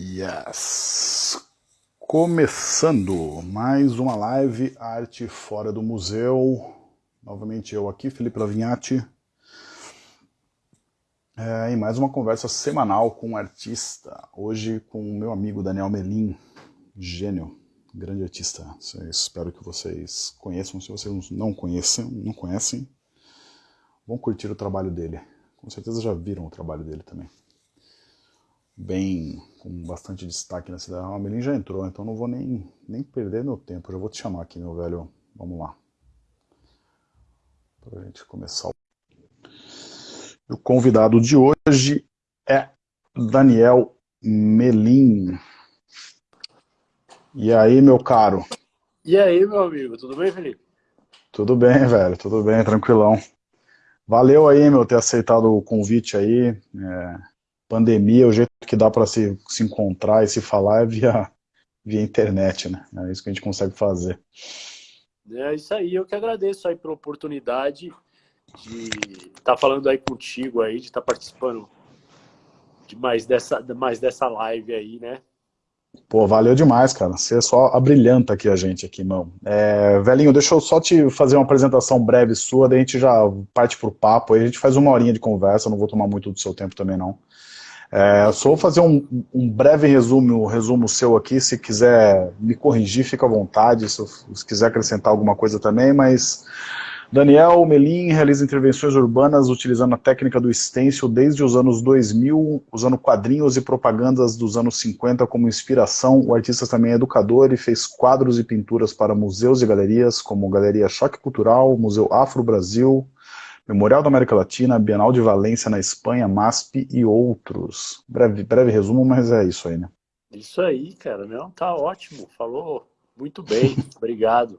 Yes! Começando mais uma live Arte Fora do Museu. Novamente eu aqui, Felipe Lavinhati. É, e mais uma conversa semanal com um artista. Hoje com o meu amigo Daniel Melim, gênio, grande artista. Espero que vocês conheçam. Se vocês não conhecem, não conhecem, vão curtir o trabalho dele. Com certeza já viram o trabalho dele também bem com bastante destaque na cidade. A Amelim já entrou, então não vou nem, nem perder meu tempo. Já vou te chamar aqui, meu velho. Vamos lá. Para a gente começar. O convidado de hoje é Daniel Melim. E aí, meu caro? E aí, meu amigo? Tudo bem, Felipe? Tudo bem, velho. Tudo bem, tranquilão. Valeu aí, meu, ter aceitado o convite aí. É pandemia, o jeito que dá para se, se encontrar e se falar é via, via internet, né? É isso que a gente consegue fazer. É isso aí, eu que agradeço aí pela oportunidade de estar tá falando aí contigo aí, de estar tá participando de mais dessa, mais dessa live aí, né? Pô, valeu demais, cara. Você é só abrilhanta aqui a gente aqui, irmão. É, velhinho, deixa eu só te fazer uma apresentação breve sua, daí a gente já parte pro papo, aí a gente faz uma horinha de conversa, não vou tomar muito do seu tempo também não. É, só vou fazer um, um, breve resumo, resumo seu aqui, se quiser me corrigir, fica à vontade, se, se quiser acrescentar alguma coisa também, mas Daniel Melim realiza intervenções urbanas utilizando a técnica do stencil desde os anos 2000, usando quadrinhos e propagandas dos anos 50 como inspiração. O artista também é educador e fez quadros e pinturas para museus e galerias, como Galeria Choque Cultural, Museu Afro Brasil, Memorial da América Latina, Bienal de Valência na Espanha, MASP e outros. Breve, breve resumo, mas é isso aí, né? Isso aí, cara. Não, tá ótimo. Falou muito bem. Obrigado.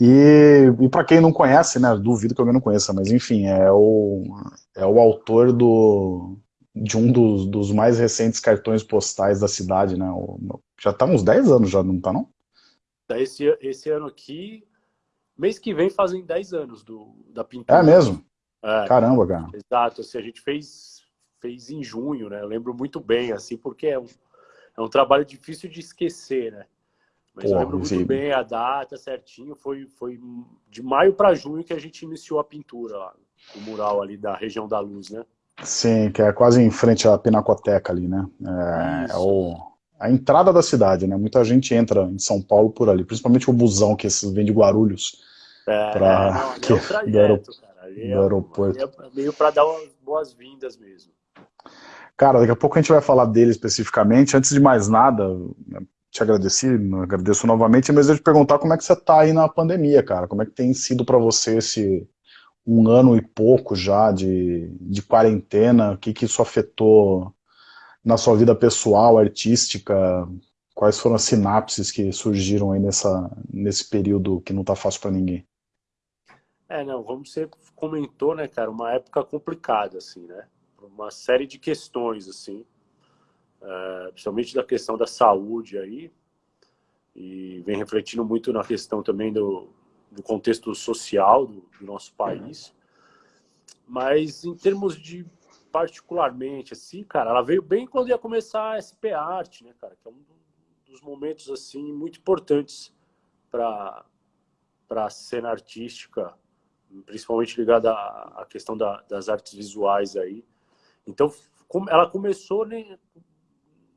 E, e para quem não conhece, né, duvido que alguém não conheça, mas enfim, é o, é o autor do, de um dos, dos mais recentes cartões postais da cidade, né? O, já tá uns 10 anos, já não tá não? Esse, esse ano aqui, Mês que vem fazem 10 anos do, da pintura. É mesmo? É, Caramba, cara. Exato, assim, a gente fez, fez em junho, né? Eu lembro muito bem, assim, porque é um, é um trabalho difícil de esquecer, né? Mas Porra, eu lembro muito sim. bem a data certinho, foi, foi de maio para junho que a gente iniciou a pintura lá, o mural ali da região da luz, né? Sim, que é quase em frente à Pinacoteca ali, né? É, é o, a entrada da cidade, né? Muita gente entra em São Paulo por ali, principalmente o busão que vem de Guarulhos é, pra... não, é um trajeto, do, aerop... do é, aeroporto. É meio para dar umas boas-vindas mesmo. Cara, daqui a pouco a gente vai falar dele especificamente. Antes de mais nada, te agradeci, agradeço novamente, mas eu te perguntar como é que você está aí na pandemia, cara. Como é que tem sido para você esse um ano e pouco já de, de quarentena? O que, que isso afetou na sua vida pessoal, artística? Quais foram as sinapses que surgiram aí nessa, nesse período que não está fácil para ninguém? É, não, como você comentou, né, cara, uma época complicada, assim, né? Uma série de questões, assim, é, principalmente da questão da saúde aí, e vem refletindo muito na questão também do, do contexto social do, do nosso país. Mas em termos de particularmente, assim, cara, ela veio bem quando ia começar a SP Art, né, cara, que é um dos momentos, assim, muito importantes para a cena artística principalmente ligada à questão da, das artes visuais aí. Então, ela começou né,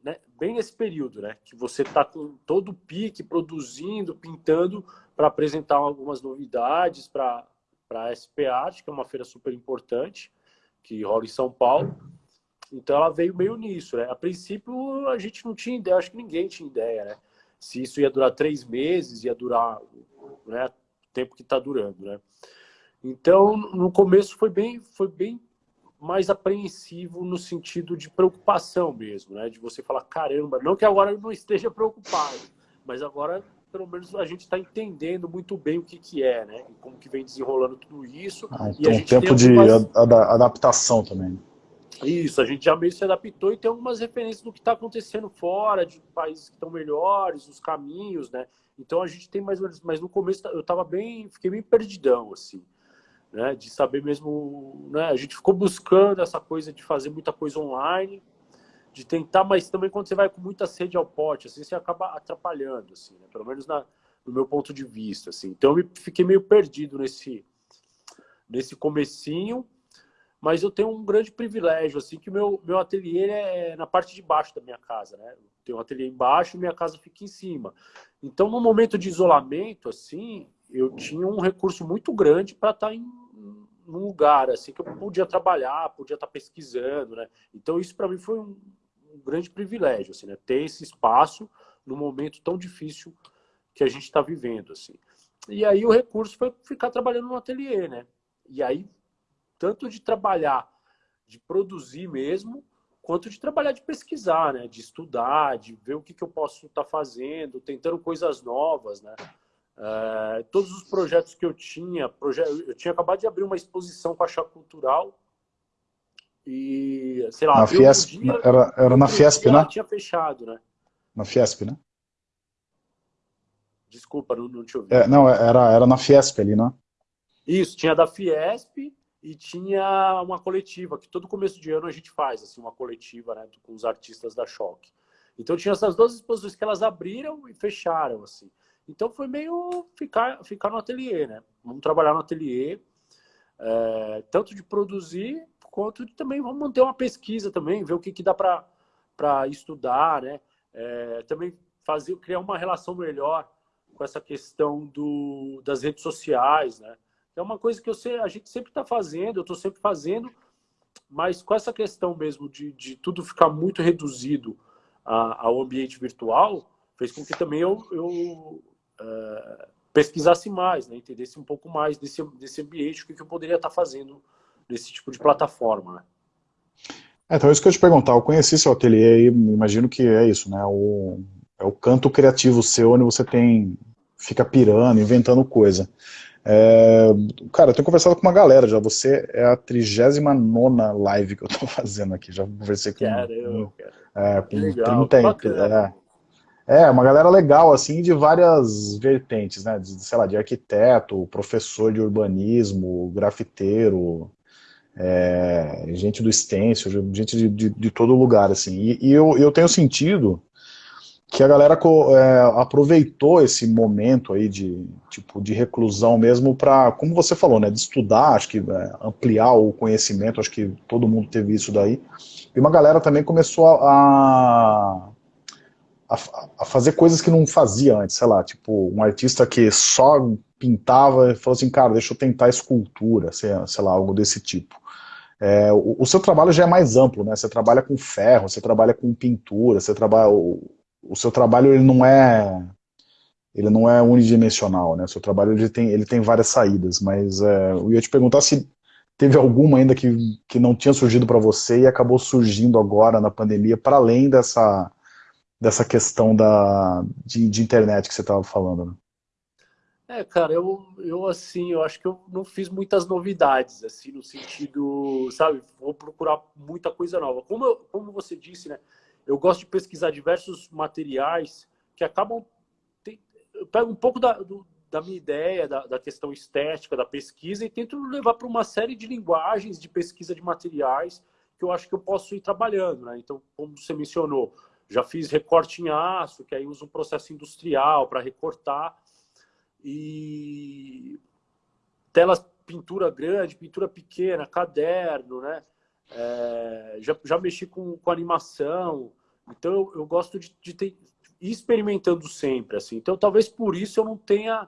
né, bem nesse período, né? Que você está com todo o pique, produzindo, pintando, para apresentar algumas novidades para a SP Art, que é uma feira super importante, que rola em São Paulo. Então, ela veio meio nisso, né? A princípio, a gente não tinha ideia, acho que ninguém tinha ideia, né? Se isso ia durar três meses, ia durar né, o tempo que está durando, né? Então, no começo foi bem, foi bem mais apreensivo no sentido de preocupação mesmo, né? De você falar, caramba, não que agora eu não esteja preocupado, mas agora pelo menos a gente está entendendo muito bem o que, que é, né? E como que vem desenrolando tudo isso. Ah, então, um tempo de adaptação também. Isso, a gente já meio se adaptou e tem algumas referências do que está acontecendo fora, de países que estão melhores, os caminhos, né? Então a gente tem mais ou menos, mas no começo eu estava bem, fiquei bem perdidão, assim né? De saber mesmo, né? A gente ficou buscando essa coisa de fazer muita coisa online de tentar, mas também quando você vai com muita sede ao pote, assim, você acaba atrapalhando, assim, né? pelo menos na, no meu ponto de vista, assim. Então eu fiquei meio perdido nesse nesse comecinho, mas eu tenho um grande privilégio, assim, que meu, meu ateliê é na parte de baixo da minha casa, né? Tem um ateliê embaixo e minha casa fica em cima. Então, no momento de isolamento, assim, eu tinha um recurso muito grande para estar tá em num lugar, assim, que eu podia trabalhar, podia estar tá pesquisando, né? Então, isso para mim foi um, um grande privilégio, assim, né? Ter esse espaço no momento tão difícil que a gente está vivendo, assim. E aí o recurso foi ficar trabalhando no ateliê, né? E aí, tanto de trabalhar, de produzir mesmo, quanto de trabalhar, de pesquisar, né? De estudar, de ver o que, que eu posso estar tá fazendo, tentando coisas novas, né? Uh, todos os projetos que eu tinha, proje... eu tinha acabado de abrir uma exposição com a Chá Cultural, e, sei lá, na Fiesp, dia, era, era na Fiesp, né? tinha fechado, né? Na Fiesp, né? Desculpa, não, não te ouvi. É, não, era, era na Fiesp ali, né? Isso, tinha da Fiesp e tinha uma coletiva, que todo começo de ano a gente faz, assim, uma coletiva, né, com os artistas da Choque. Então tinha essas duas exposições que elas abriram e fecharam, assim. Então foi meio ficar, ficar no ateliê, né? Vamos trabalhar no ateliê, é, tanto de produzir quanto de também vamos manter uma pesquisa também, ver o que, que dá para estudar, né? É, também fazer, criar uma relação melhor com essa questão do, das redes sociais, né? É uma coisa que eu sei, a gente sempre está fazendo, eu estou sempre fazendo, mas com essa questão mesmo de, de tudo ficar muito reduzido a, ao ambiente virtual, fez com que também eu, eu é, pesquisasse mais, né? entendesse um pouco mais desse, desse ambiente, o que, que eu poderia estar fazendo nesse tipo de plataforma. Né? É, então, isso que eu te perguntar, eu conheci seu ateliê e imagino que é isso, né? O, é o canto criativo seu, onde você tem, fica pirando, inventando coisa. É, cara, eu tenho conversado com uma galera já, você é a 39 live que eu tô fazendo aqui, já conversei com, Caramba, é, com legal, 30, é, é, uma galera legal, assim, de várias vertentes, né? De, sei lá, de arquiteto, professor de urbanismo, grafiteiro, é, gente do stencil, gente de, de, de, todo lugar, assim. E, e eu, eu tenho sentido que a galera é, aproveitou esse momento aí de, tipo, de reclusão mesmo para, como você falou, né, de estudar, acho que é, ampliar o conhecimento, acho que todo mundo teve isso daí. E uma galera também começou a, a, a, fazer coisas que não fazia antes, sei lá, tipo, um artista que só pintava e falou assim, cara, deixa eu tentar escultura, sei, sei lá, algo desse tipo. É, o, o, seu trabalho já é mais amplo, né? Você trabalha com ferro, você trabalha com pintura, você trabalha... O, o seu trabalho, ele não é... Ele não é unidimensional, né? O seu trabalho, ele tem, ele tem várias saídas, mas é, eu ia te perguntar se teve alguma ainda que, que não tinha surgido para você e acabou surgindo agora na pandemia, para além dessa dessa questão da, de, de internet que você estava falando. Né? É, cara, eu, eu assim, eu acho que eu não fiz muitas novidades, assim, no sentido, sabe, vou procurar muita coisa nova. Como, eu, como você disse, né, eu gosto de pesquisar diversos materiais que acabam, eu pego um pouco da, do, da minha ideia, da, da, questão estética, da pesquisa, e tento levar para uma série de linguagens de pesquisa de materiais que eu acho que eu posso ir trabalhando, né? Então, como você mencionou, já fiz recorte em aço, que aí usa um processo industrial para recortar. E telas, pintura grande, pintura pequena, caderno, né? É, já, já mexi com, com animação. Então, eu, eu gosto de, de ter, ir experimentando sempre. assim. Então, talvez por isso eu não tenha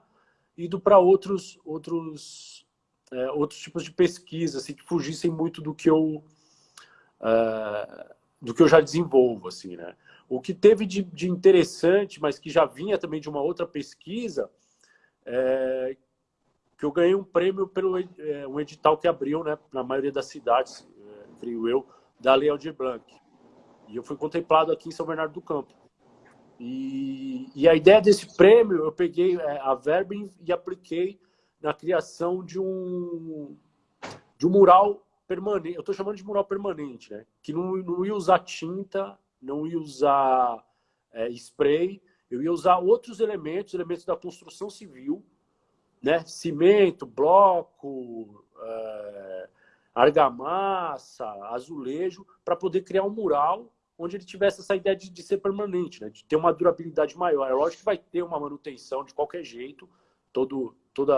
ido para outros, outros, é, outros tipos de pesquisa, assim, que fugissem muito do que eu... É, do que eu já desenvolvo, assim, né? O que teve de, de interessante, mas que já vinha também de uma outra pesquisa, é, que eu ganhei um prêmio pelo é, um edital que abriu, né, na maioria das cidades, é, creio eu, da Lei Aldir Blanc. E eu fui contemplado aqui em São Bernardo do Campo. E, e a ideia desse prêmio, eu peguei é, a verba e apliquei na criação de um, de um mural permanente. Eu estou chamando de mural permanente, né? Que não, não ia usar tinta não ia usar é, spray, eu ia usar outros elementos, elementos da construção civil, né? cimento, bloco, é, argamassa, azulejo, para poder criar um mural onde ele tivesse essa ideia de, de ser permanente, né? de ter uma durabilidade maior. É lógico que vai ter uma manutenção de qualquer jeito, todo, todo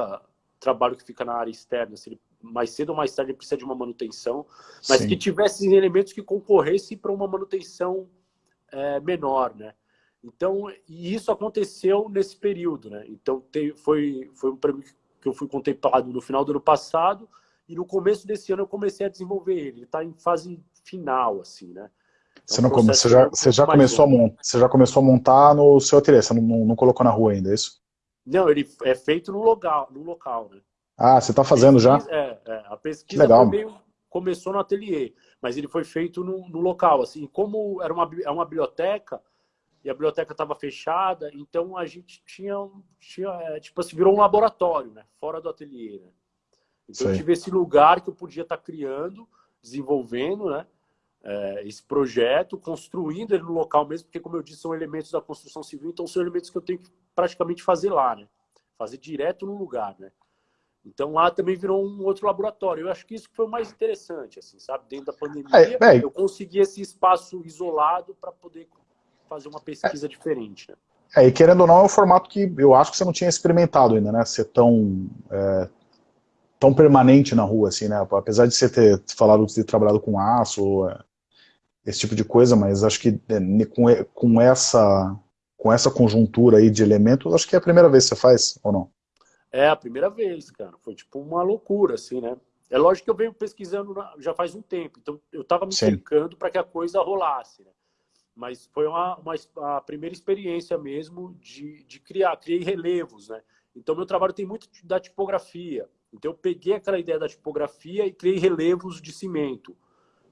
trabalho que fica na área externa, se ele, mais cedo ou mais tarde ele precisa de uma manutenção, mas Sim. que tivesse elementos que concorressem para uma manutenção é, menor, né? Então, e isso aconteceu nesse período, né? Então, te, foi, foi um prêmio que eu fui contemplado no final do ano passado e no começo desse ano eu comecei a desenvolver ele. Ele está em fase final, assim, né? Então, você, não come... você já, você já começou a montar, você já começou a montar no seu ateliê, você não, não, não, colocou na rua ainda, é isso? Não, ele é feito no local, no local, né? Ah, você está fazendo já? É, é, a pesquisa legal. Meio, começou no ateliê, mas ele foi feito no, no local, assim, como era uma, é uma biblioteca, e a biblioteca estava fechada, então a gente tinha, tinha é, tipo assim, virou um laboratório, né? Fora do ateliê, né? Então Sim. eu tive esse lugar que eu podia estar tá criando, desenvolvendo, né? É, esse projeto, construindo ele no local mesmo, porque como eu disse, são elementos da construção civil, então são elementos que eu tenho que praticamente fazer lá, né? Fazer direto no lugar, né? Então lá também virou um outro laboratório. Eu acho que isso foi o mais interessante, assim, sabe? Dentro da pandemia, é, eu consegui esse espaço isolado para poder fazer uma pesquisa é. diferente. Né? É, e querendo ou não, é um formato que eu acho que você não tinha experimentado ainda, né? Ser tão, é, tão permanente na rua, assim, né? Apesar de você ter falado de ter trabalhado com aço, é, esse tipo de coisa, mas acho que é, com, com, essa, com essa conjuntura aí de elementos, acho que é a primeira vez que você faz, ou não? É a primeira vez, cara. Foi tipo uma loucura, assim, né? É lógico que eu venho pesquisando já faz um tempo, então eu estava me cercando para que a coisa rolasse, né? Mas foi uma, uma a primeira experiência mesmo de, de criar, criei relevos, né? Então meu trabalho tem muito da tipografia. Então eu peguei aquela ideia da tipografia e criei relevos de cimento,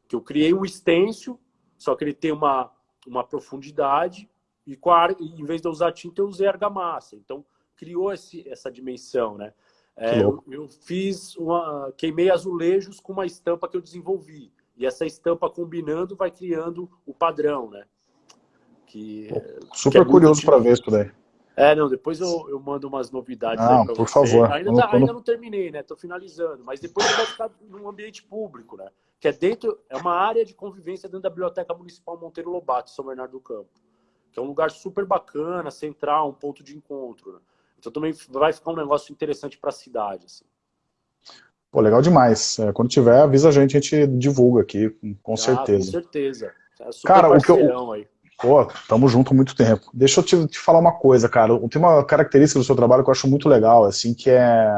que eu criei um estêncil, só que ele tem uma uma profundidade e em vez de eu usar tinta eu usei argamassa. Então criou esse, essa dimensão, né? É, eu, eu, fiz uma queimei azulejos com uma estampa que eu desenvolvi e essa estampa combinando vai criando o padrão, né? Que, Super que é curioso para ver isso daí. É, não, depois eu, eu mando umas novidades não, por você. favor. Ainda, quando, tá, quando... ainda não terminei, né? Tô finalizando, mas depois vai ficar num ambiente público, né? Que é dentro, é uma área de convivência dentro da Biblioteca Municipal Monteiro Lobato, São Bernardo do Campo. Que é um lugar super bacana, central, um ponto de encontro. Né? Então também vai ficar um negócio interessante para a cidade, assim. Pô, legal demais. É, quando tiver, avisa a gente, a gente divulga aqui, com certeza. Ah, com certeza. É cara, o que eu... Aí. Pô, tamo junto há muito tempo. Deixa eu te, te, falar uma coisa, cara. Tem uma característica do seu trabalho que eu acho muito legal, assim, que é...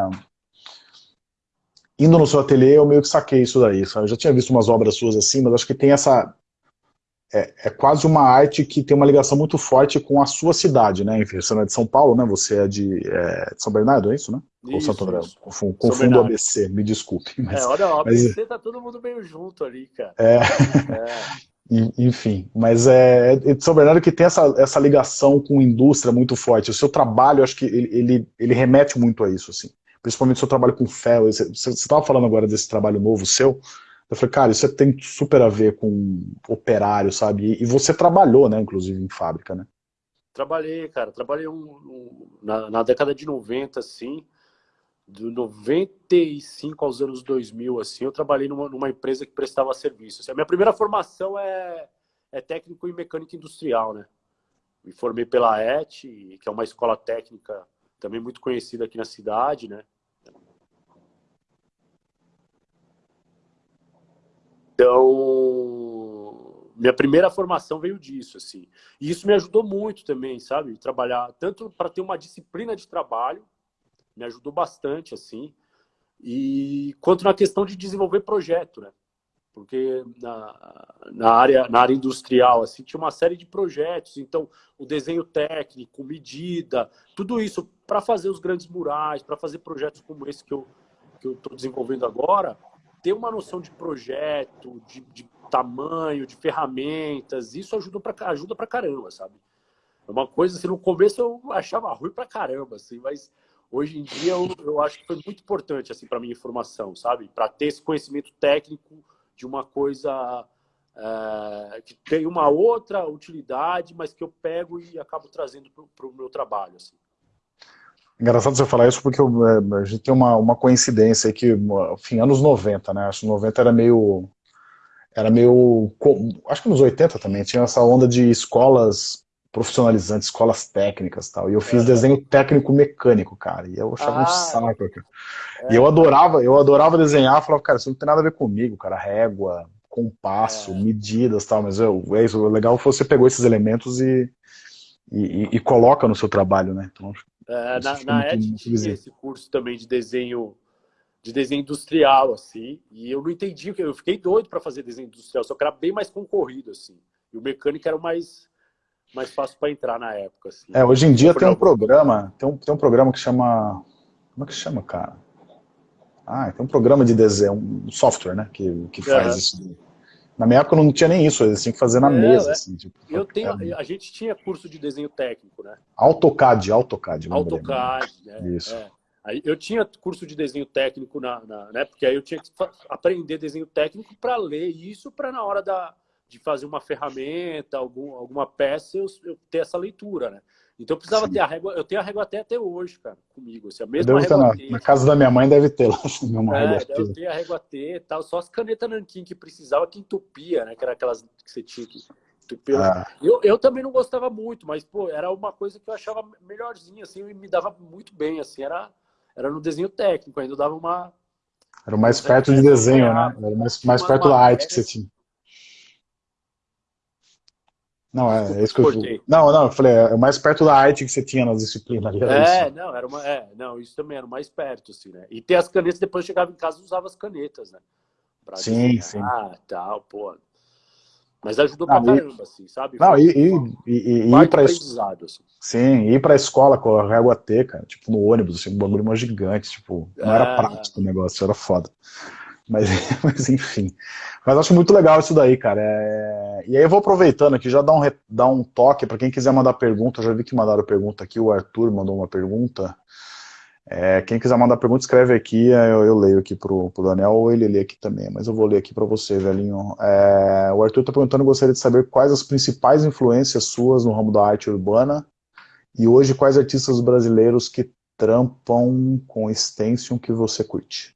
Indo no seu ateliê, eu meio que saquei isso daí. Sabe? Eu já tinha visto umas obras suas assim, mas acho que tem essa... É, é, quase uma arte que tem uma ligação muito forte com a sua cidade, né? Enfim, você não é de São Paulo, né? Você é de, é, de São Bernardo, é isso, né? Isso, Ou Santo André? Confundo, confundo o ABC, me desculpe. Mas, é, olha, o ABC mas... tá todo mundo meio junto ali, cara. É. Enfim, mas é, é São Bernardo que tem essa, essa ligação com indústria muito forte. O seu trabalho, acho que ele, ele, ele remete muito a isso, assim. Principalmente o seu trabalho com fel. Você estava falando agora desse trabalho novo seu. Eu falei, cara, isso tem super a ver com operário, sabe? E, e você trabalhou, né, inclusive, em fábrica, né? Trabalhei, cara. Trabalhei um, um, na, na década de 90, assim de 95 aos anos 2000, assim, eu trabalhei numa, numa empresa que prestava serviço. Assim, a minha primeira formação é, é técnico em mecânica industrial, né? Me formei pela ET, que é uma escola técnica também muito conhecida aqui na cidade, né? Então, minha primeira formação veio disso, assim. E isso me ajudou muito também, sabe? Trabalhar tanto para ter uma disciplina de trabalho, me ajudou bastante, assim. E quanto na questão de desenvolver projeto, né? Porque na, na, área, na área industrial, assim, tinha uma série de projetos. Então, o desenho técnico, medida, tudo isso para fazer os grandes murais, para fazer projetos como esse que eu que eu estou desenvolvendo agora, ter uma noção de projeto, de, de tamanho, de ferramentas, isso ajuda para ajuda caramba, sabe? É uma coisa assim, no começo eu achava ruim para caramba, assim, mas hoje em dia eu, eu acho que foi muito importante assim para minha formação, sabe? Para ter esse conhecimento técnico de uma coisa é, que tem uma outra utilidade, mas que eu pego e acabo trazendo para o meu trabalho. Assim. Engraçado você falar isso porque eu, é, a gente tem uma, uma coincidência aí que, enfim, anos 90, né? Acho que 90 era meio era meio... Acho que nos 80 também, tinha essa onda de escolas profissionalizantes, escolas técnicas tal. E eu fiz é. desenho técnico mecânico, cara. E eu achava ah, um saco, cara. É. E eu adorava, eu adorava desenhar, falava, cara, isso não tem nada a ver comigo, cara. Régua, compasso, é. medidas tal, mas eu, é isso, o legal foi você pegou esses elementos e, e, e, coloca no seu trabalho, né? Então, é, na na ED tinha esse curso também de desenho de desenho industrial, assim, e eu não entendi, eu fiquei doido para fazer desenho industrial, só que era bem mais concorrido, assim. E o mecânico era o mais mais fácil para entrar na época. Assim. É, hoje em dia tem um programa, tem um, tem um programa que chama, como é que chama, cara? Ah, tem um programa de desenho, um software, né, que, que faz isso. Na minha época não tinha nem isso, eles tinham que fazer na é, mesa. É. Assim, tipo, eu tenho, a gente tinha curso de desenho técnico, né? AutoCAD, AutoCAD. AutoCAD, né? Isso. É. Aí eu tinha curso de desenho técnico, na, na, né? Porque aí eu tinha que aprender desenho técnico para ler isso, para na hora da, de fazer uma ferramenta, algum, alguma peça, eu, eu ter essa leitura, né? Então eu precisava Sim. ter a régua, eu tenho a régua até, até hoje, cara, comigo. Assim, a mesma régua na, na, casa da minha mãe deve ter lá uma é, régua Eu tenho a régua T tal, só as canetas nanquim que precisava que entupia, né? Que era aquelas que você tinha que entupir. Ah. Eu, eu também não gostava muito, mas, pô, era uma coisa que eu achava melhorzinha, assim, e me dava muito bem, assim, era, era no desenho técnico, ainda dava uma... Era mais perto de desenho, né? Era mais, mais perto da arte que você tinha. Não, é, é isso que eu Não, não, eu falei, é mais perto da arte que você tinha nas disciplinas ali. É, isso. não, era uma. É, não, isso também era mais perto, assim, né? E ter as canetas, depois eu chegava em casa e usava as canetas, né? Pra sim, sim. Ah, tal, pô. Mas ajudou não, pra caramba, assim, sabe? Não, e, e, e, e ir pra aprendizado, assim. Sim, ir pra escola com a régua T, cara, tipo, no ônibus, assim, um bagulho mais gigante, tipo, não é, era prático o negócio, era foda. Mas, mas enfim. Mas acho muito legal isso daí, cara. É... E aí eu vou aproveitando aqui, já dar um, dar um toque para quem quiser mandar pergunta. Eu já vi que mandaram pergunta aqui, o Arthur mandou uma pergunta. É, quem quiser mandar pergunta, escreve aqui, eu, eu leio aqui pro, pro Daniel, ou ele lê aqui também, mas eu vou ler aqui para você, velhinho. É, o Arthur está perguntando, gostaria de saber quais as principais influências suas no ramo da arte urbana, e hoje quais artistas brasileiros que trampam com extension que você curte.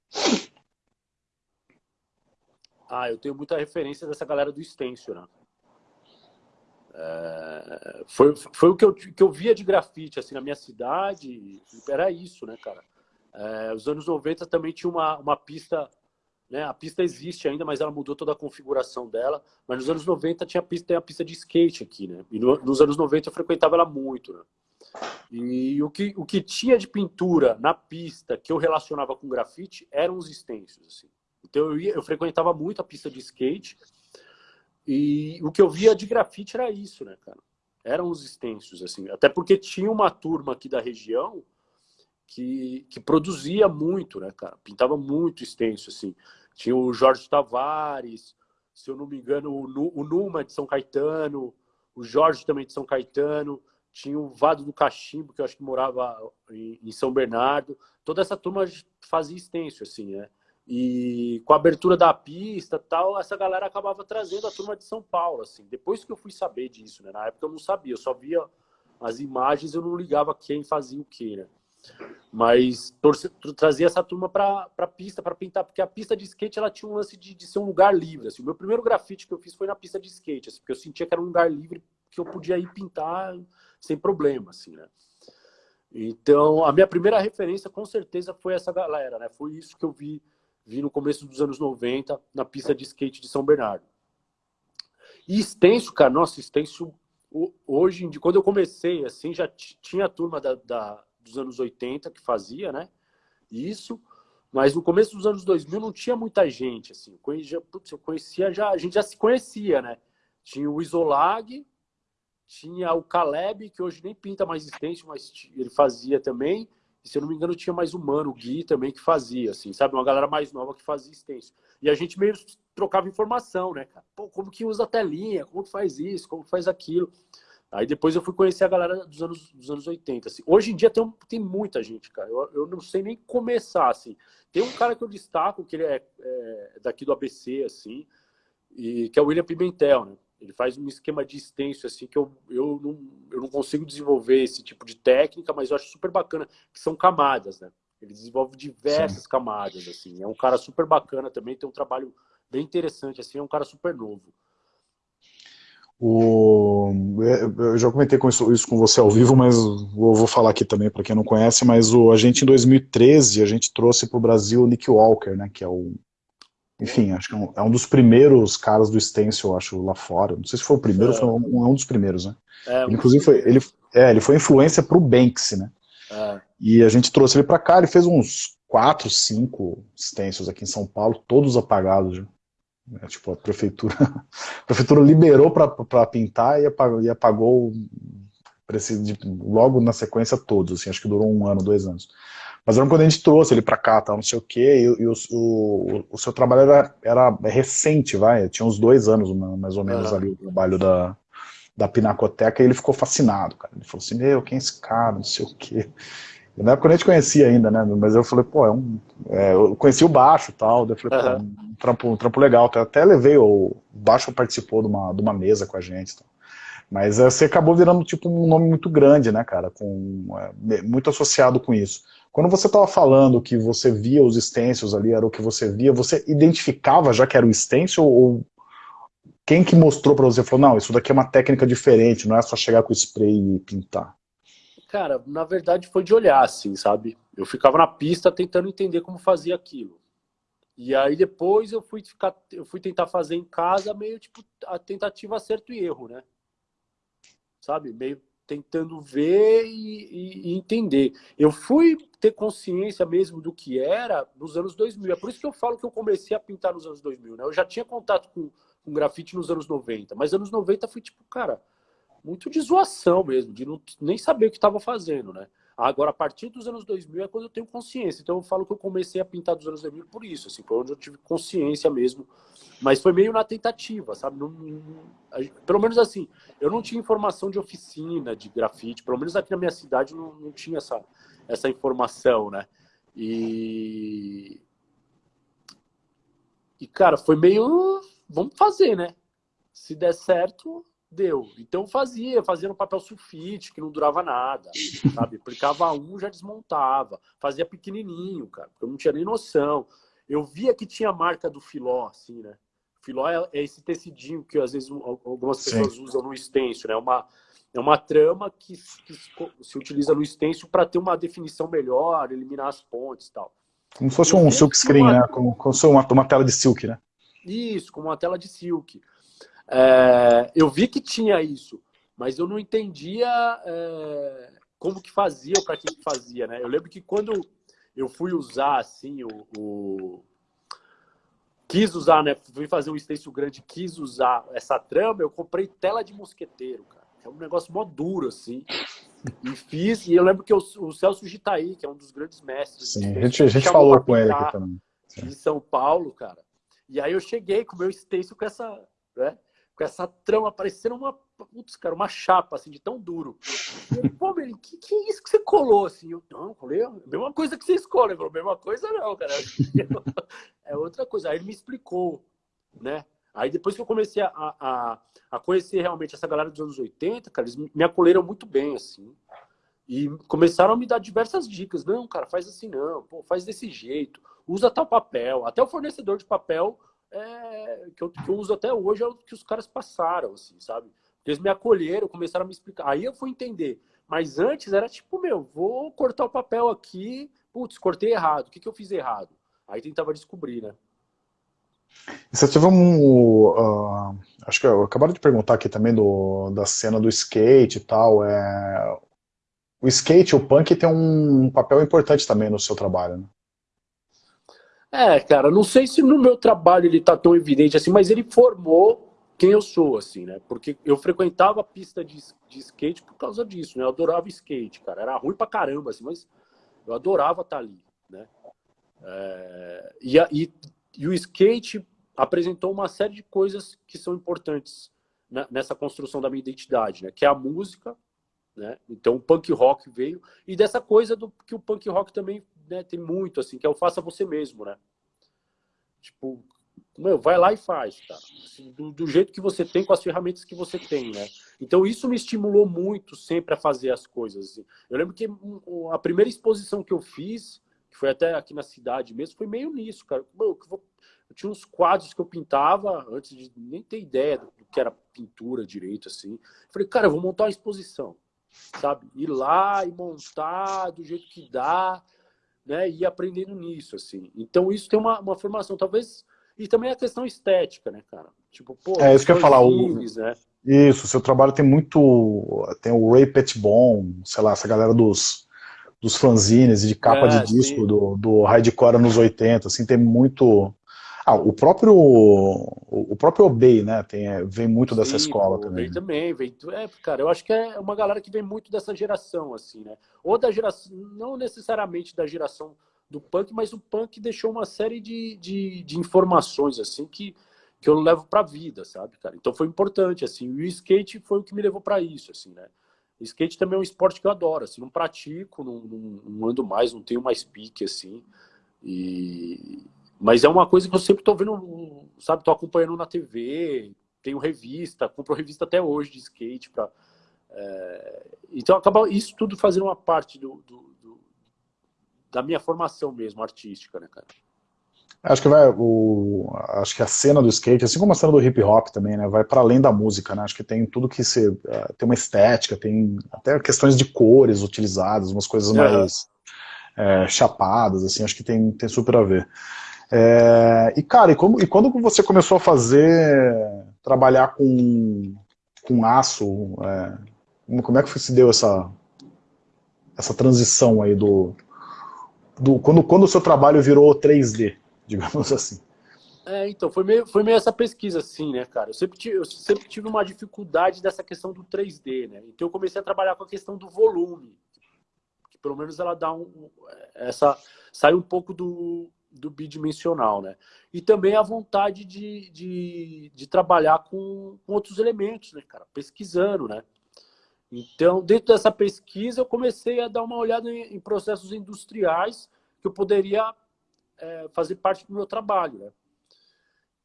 Ah, eu tenho muita referência dessa galera do Stencil, né? É, foi, foi o que eu, que eu via de grafite assim, na minha cidade, era isso, né, cara? É, os anos 90 também tinha uma, uma pista, né? A pista existe ainda, mas ela mudou toda a configuração dela. Mas nos anos 90 tinha a pista, tem a pista de skate aqui, né? E no, nos anos 90 eu frequentava ela muito, né? E o que, o que tinha de pintura na pista que eu relacionava com grafite eram os stencils, assim. Então eu, ia, eu frequentava muito a pista de skate e o que eu via de grafite era isso, né, cara? Eram os extensos, assim. Até porque tinha uma turma aqui da região que, que produzia muito, né, cara? Pintava muito extenso, assim. Tinha o Jorge Tavares, se eu não me engano, o, Numa de São Caetano, o Jorge também de São Caetano, tinha o Vado do Cachimbo, que eu acho que morava em São Bernardo. Toda essa turma fazia extenso, assim, né? E com a abertura da pista tal, essa galera acabava trazendo a turma de São Paulo, assim. Depois que eu fui saber disso, né? Na época eu não sabia, eu só via as imagens, eu não ligava quem fazia o que, né? Mas torce, trazia essa turma para a pista, para pintar, porque a pista de skate ela tinha um lance de, de ser um lugar livre. Assim. O meu primeiro grafite que eu fiz foi na pista de skate, assim, porque eu sentia que era um lugar livre que eu podia ir pintar sem problema, assim, né? Então, a minha primeira referência, com certeza, foi essa galera, né? Foi isso que eu vi vi no começo dos anos 90 na pista de skate de São Bernardo. E extenso, cara, nossa, extenso, hoje, quando eu comecei, assim, já tinha a turma da, da, dos anos 80 que fazia, né, isso, mas no começo dos anos 2000 não tinha muita gente, assim, eu conhecia, putz, eu conhecia já, a gente já se conhecia, né, tinha o Isolag, tinha o Caleb, que hoje nem pinta mais extenso, mas ele fazia também, e, se eu não me engano, tinha mais um mano, o Gui, também, que fazia, assim, sabe? Uma galera mais nova que fazia extenso. E a gente meio trocava informação, né, cara? Pô, como que usa a telinha? Como que faz isso? Como que faz aquilo? Aí depois eu fui conhecer a galera dos anos, dos anos 80. Assim. Hoje em dia tem, tem muita gente, cara. Eu, eu não sei nem começar, assim. Tem um cara que eu destaco, que ele é, é daqui do ABC, assim, e, que é o William Pimentel, né? Ele faz um esquema de extenso, assim, que eu, eu, não, eu não consigo desenvolver esse tipo de técnica, mas eu acho super bacana, que são camadas, né? Ele desenvolve diversas Sim. camadas, assim. É um cara super bacana também, tem um trabalho bem interessante, assim, é um cara super novo. O, eu já comentei com isso, isso, com você ao vivo, mas vou, vou falar aqui também para quem não conhece, mas o, a gente em 2013, a gente trouxe para o Brasil o Nick Walker, né, que é o, enfim, acho que é um, é um, dos primeiros caras do Stencil, acho, lá fora, não sei se foi o primeiro, é. foi um, um, dos primeiros, né. É, ele, inclusive, foi, ele, é, ele foi influência para o Banksy, né, é. e a gente trouxe ele para cá, ele fez uns quatro, cinco stencils aqui em São Paulo, todos apagados. É, tipo, a prefeitura, a prefeitura liberou para pintar e apagou, e apagou logo na sequência todos, assim, acho que durou um ano, dois anos. Mas era quando a gente trouxe ele para cá, tal, não sei o quê, e, e o, o, o, seu trabalho era, era recente, vai, tinha uns dois anos mais ou menos ali o trabalho da, da Pinacoteca, e ele ficou fascinado, cara. Ele falou assim, meu, quem é esse cara, não sei o quê. Na época eu nem te conhecia ainda, né? Mas eu falei, pô, é um. É, eu conheci o baixo e tal. Daí eu falei, uhum. pô, um trampo, um trampo legal. Eu até levei, o baixo participou de uma, de uma mesa com a gente. Tal. Mas é, você acabou virando tipo um nome muito grande, né, cara? Com, é, muito associado com isso. Quando você estava falando que você via os stencils ali, era o que você via, você identificava já que era o stencil ou quem que mostrou para você? Falou, não, isso daqui é uma técnica diferente, não é só chegar com spray e pintar. Cara, na verdade foi de olhar, assim, sabe? Eu ficava na pista tentando entender como fazia aquilo. E aí depois eu fui ficar, eu fui tentar fazer em casa meio tipo a tentativa acerto e erro, né? Sabe? Meio tentando ver e, e, entender. Eu fui ter consciência mesmo do que era nos anos 2000. É por isso que eu falo que eu comecei a pintar nos anos 2000, né? Eu já tinha contato com, com grafite nos anos 90, mas anos 90 foi tipo, cara, muito de zoação mesmo, de não, nem saber o que estava fazendo, né? Agora, a partir dos anos 2000 é quando eu tenho consciência. Então, eu falo que eu comecei a pintar dos anos 2000 por isso, assim, foi onde eu tive consciência mesmo. Mas foi meio na tentativa, sabe? Não, não, pelo menos assim, eu não tinha informação de oficina, de grafite. Pelo menos aqui na minha cidade não, não tinha essa, essa informação, né? E... E, cara, foi meio... Vamos fazer, né? Se der certo, Deu. Então fazia, fazia no papel sulfite, que não durava nada, sabe? Aplicava um, já desmontava. Fazia pequenininho, cara, porque eu não tinha nem noção. Eu via que tinha a marca do filó, assim, né? Filó é, é esse tecidinho que às vezes algumas pessoas Sim. usam no stencil, né? É uma, é uma trama que, que se utiliza no stencil para ter uma definição melhor, eliminar as pontes e tal. Como se fosse um silk screen, uma... né? Como, como se fosse uma, uma tela de silk, né? Isso, como uma tela de silk. É, eu vi que tinha isso, mas eu não entendia é, como que fazia ou para que, que fazia, né? Eu lembro que quando eu fui usar, assim, o, o... Quis usar, né? Fui fazer um stencil grande, quis usar essa trama, eu comprei tela de mosqueteiro, cara. É um negócio mó duro, assim. E fiz, e eu lembro que o, o Celso Gitaí, que é um dos grandes mestres. Sim, a gente, a gente falou com ele aqui também. Sim. Em São Paulo, cara. E aí eu cheguei com o meu stencil com essa, né? Com essa trama parecendo uma, putz, cara, uma chapa, assim, de tão duro. Pô, meu, que, que é isso que você colou, assim? Eu, não, colei a mesma coisa que você escolhe. Ele mesma coisa não, cara. É outra coisa. Aí ele me explicou, né? Aí depois que eu comecei a, a, a conhecer realmente essa galera dos anos 80, cara, eles me acolheram muito bem, assim. E começaram a me dar diversas dicas. Não, cara, faz assim não, pô, faz desse jeito, usa tal papel. Até o fornecedor de papel é, que, eu, que eu uso até hoje é o que os caras passaram, assim, sabe? Eles me acolheram, começaram a me explicar. Aí eu fui entender. Mas antes era tipo, meu, vou cortar o papel aqui, putz, cortei errado. O que, que eu fiz errado? Aí tentava descobrir, né? Você teve um. Uh, acho que eu acabaram de perguntar aqui também do, da cena do skate e tal. É, o skate, o punk, tem um papel importante também no seu trabalho, né? É, cara, não sei se no meu trabalho ele tá tão evidente assim, mas ele formou quem eu sou, assim, né? Porque eu frequentava a pista de, de skate por causa disso, né? Eu adorava skate, cara. Era ruim pra caramba, assim, mas eu adorava estar tá ali, né? É, e, e, e, o skate apresentou uma série de coisas que são importantes nessa construção da minha identidade, né? Que é a música, né? Então o punk rock veio, e dessa coisa do que o punk rock também né, tem muito, assim, que é o faça você mesmo, né? Tipo, meu, vai lá e faz, cara. Assim, do, do, jeito que você tem, com as ferramentas que você tem, né? Então isso me estimulou muito sempre a fazer as coisas. Assim. Eu lembro que a primeira exposição que eu fiz, que foi até aqui na cidade mesmo, foi meio nisso, cara. Meu, vou, eu tinha uns quadros que eu pintava antes de nem ter ideia do que era pintura direito, assim. falei, cara, eu vou montar uma exposição, sabe? Ir lá e montar do jeito que dá, né? E aprendendo nisso, assim. Então, isso tem uma, uma formação, talvez... E também a questão estética, né, cara? Tipo, pô... É, isso que eu ia falar. Filmes, o... né? Isso, seu trabalho tem muito... Tem o Ray Petbon, sei lá, essa galera dos dos fanzines e de capa é, de disco do, do hardcore nos 80, assim, tem muito... Ah, o próprio o próprio Obey, né, tem, é, vem muito sim, dessa escola o também. Obey também, vem, é, cara, eu acho que é uma galera que vem muito dessa geração, assim, né, ou da geração, não necessariamente da geração do punk, mas o punk deixou uma série de, de, de informações, assim, que, que eu levo pra vida, sabe, cara, então foi importante, assim, e o skate foi o que me levou para isso, assim, né, Skate também é um esporte que eu adoro, assim, não pratico, não, não, não ando mais, não tenho mais pique, assim, e... mas é uma coisa que eu sempre tô vendo, sabe, tô acompanhando na TV, tenho revista, compro revista até hoje de skate, pra, é... então acaba isso tudo fazendo uma parte do, do, do, da minha formação mesmo, artística, né, cara. Acho que vai o, acho que a cena do skate, assim como a cena do hip hop também, né, vai para além da música, né? Acho que tem tudo que se uh, tem uma estética, tem até questões de cores utilizadas, umas coisas mais é, chapadas, assim. Acho que tem tem super a ver. É, e cara, e, como, e quando você começou a fazer trabalhar com com aço, é, como é que se deu essa essa transição aí do, do quando quando o seu trabalho virou 3D? digamos assim. É, então, foi meio, foi meio essa pesquisa, assim, né, cara? Eu sempre, tive, eu sempre tive uma dificuldade dessa questão do 3D, né? Então eu comecei a trabalhar com a questão do volume. Que pelo menos ela dá um. Essa, sai um pouco do, do bidimensional, né? E também a vontade de, de, de trabalhar com, com outros elementos, né, cara? Pesquisando, né? Então, dentro dessa pesquisa, eu comecei a dar uma olhada em, em processos industriais que eu poderia é, fazer parte do meu trabalho, né?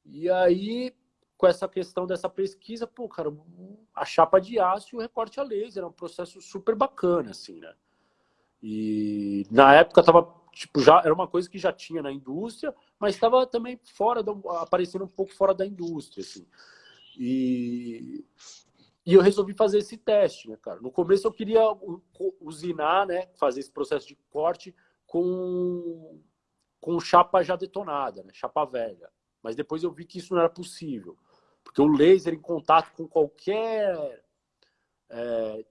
E aí, com essa questão dessa pesquisa, pô, cara, a chapa de aço e o recorte a laser, era um processo super bacana, assim, né? E na época tava, tipo, já era uma coisa que já tinha na indústria, mas estava também fora, do, aparecendo um pouco fora da indústria, assim. E, e eu resolvi fazer esse teste, né, cara? No começo eu queria usinar, né, fazer esse processo de corte com com chapa já detonada, né? chapa velha. Mas depois eu vi que isso não era possível. Porque o laser em contato com qualquer é,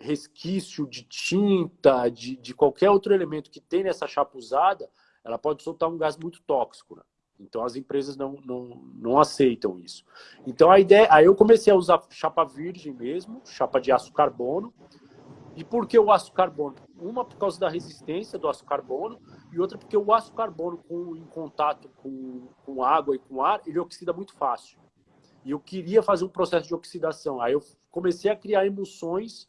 resquício de tinta, de, de qualquer outro elemento que tem nessa chapa usada, ela pode soltar um gás muito tóxico. Né? Então as empresas não, não, não aceitam isso. Então a ideia, aí eu comecei a usar chapa virgem mesmo, chapa de aço carbono, e por que o aço carbono? Uma por causa da resistência do aço carbono e outra porque o aço carbono com, em contato com, com água e com ar, ele oxida muito fácil. E eu queria fazer um processo de oxidação. Aí eu comecei a criar emulsões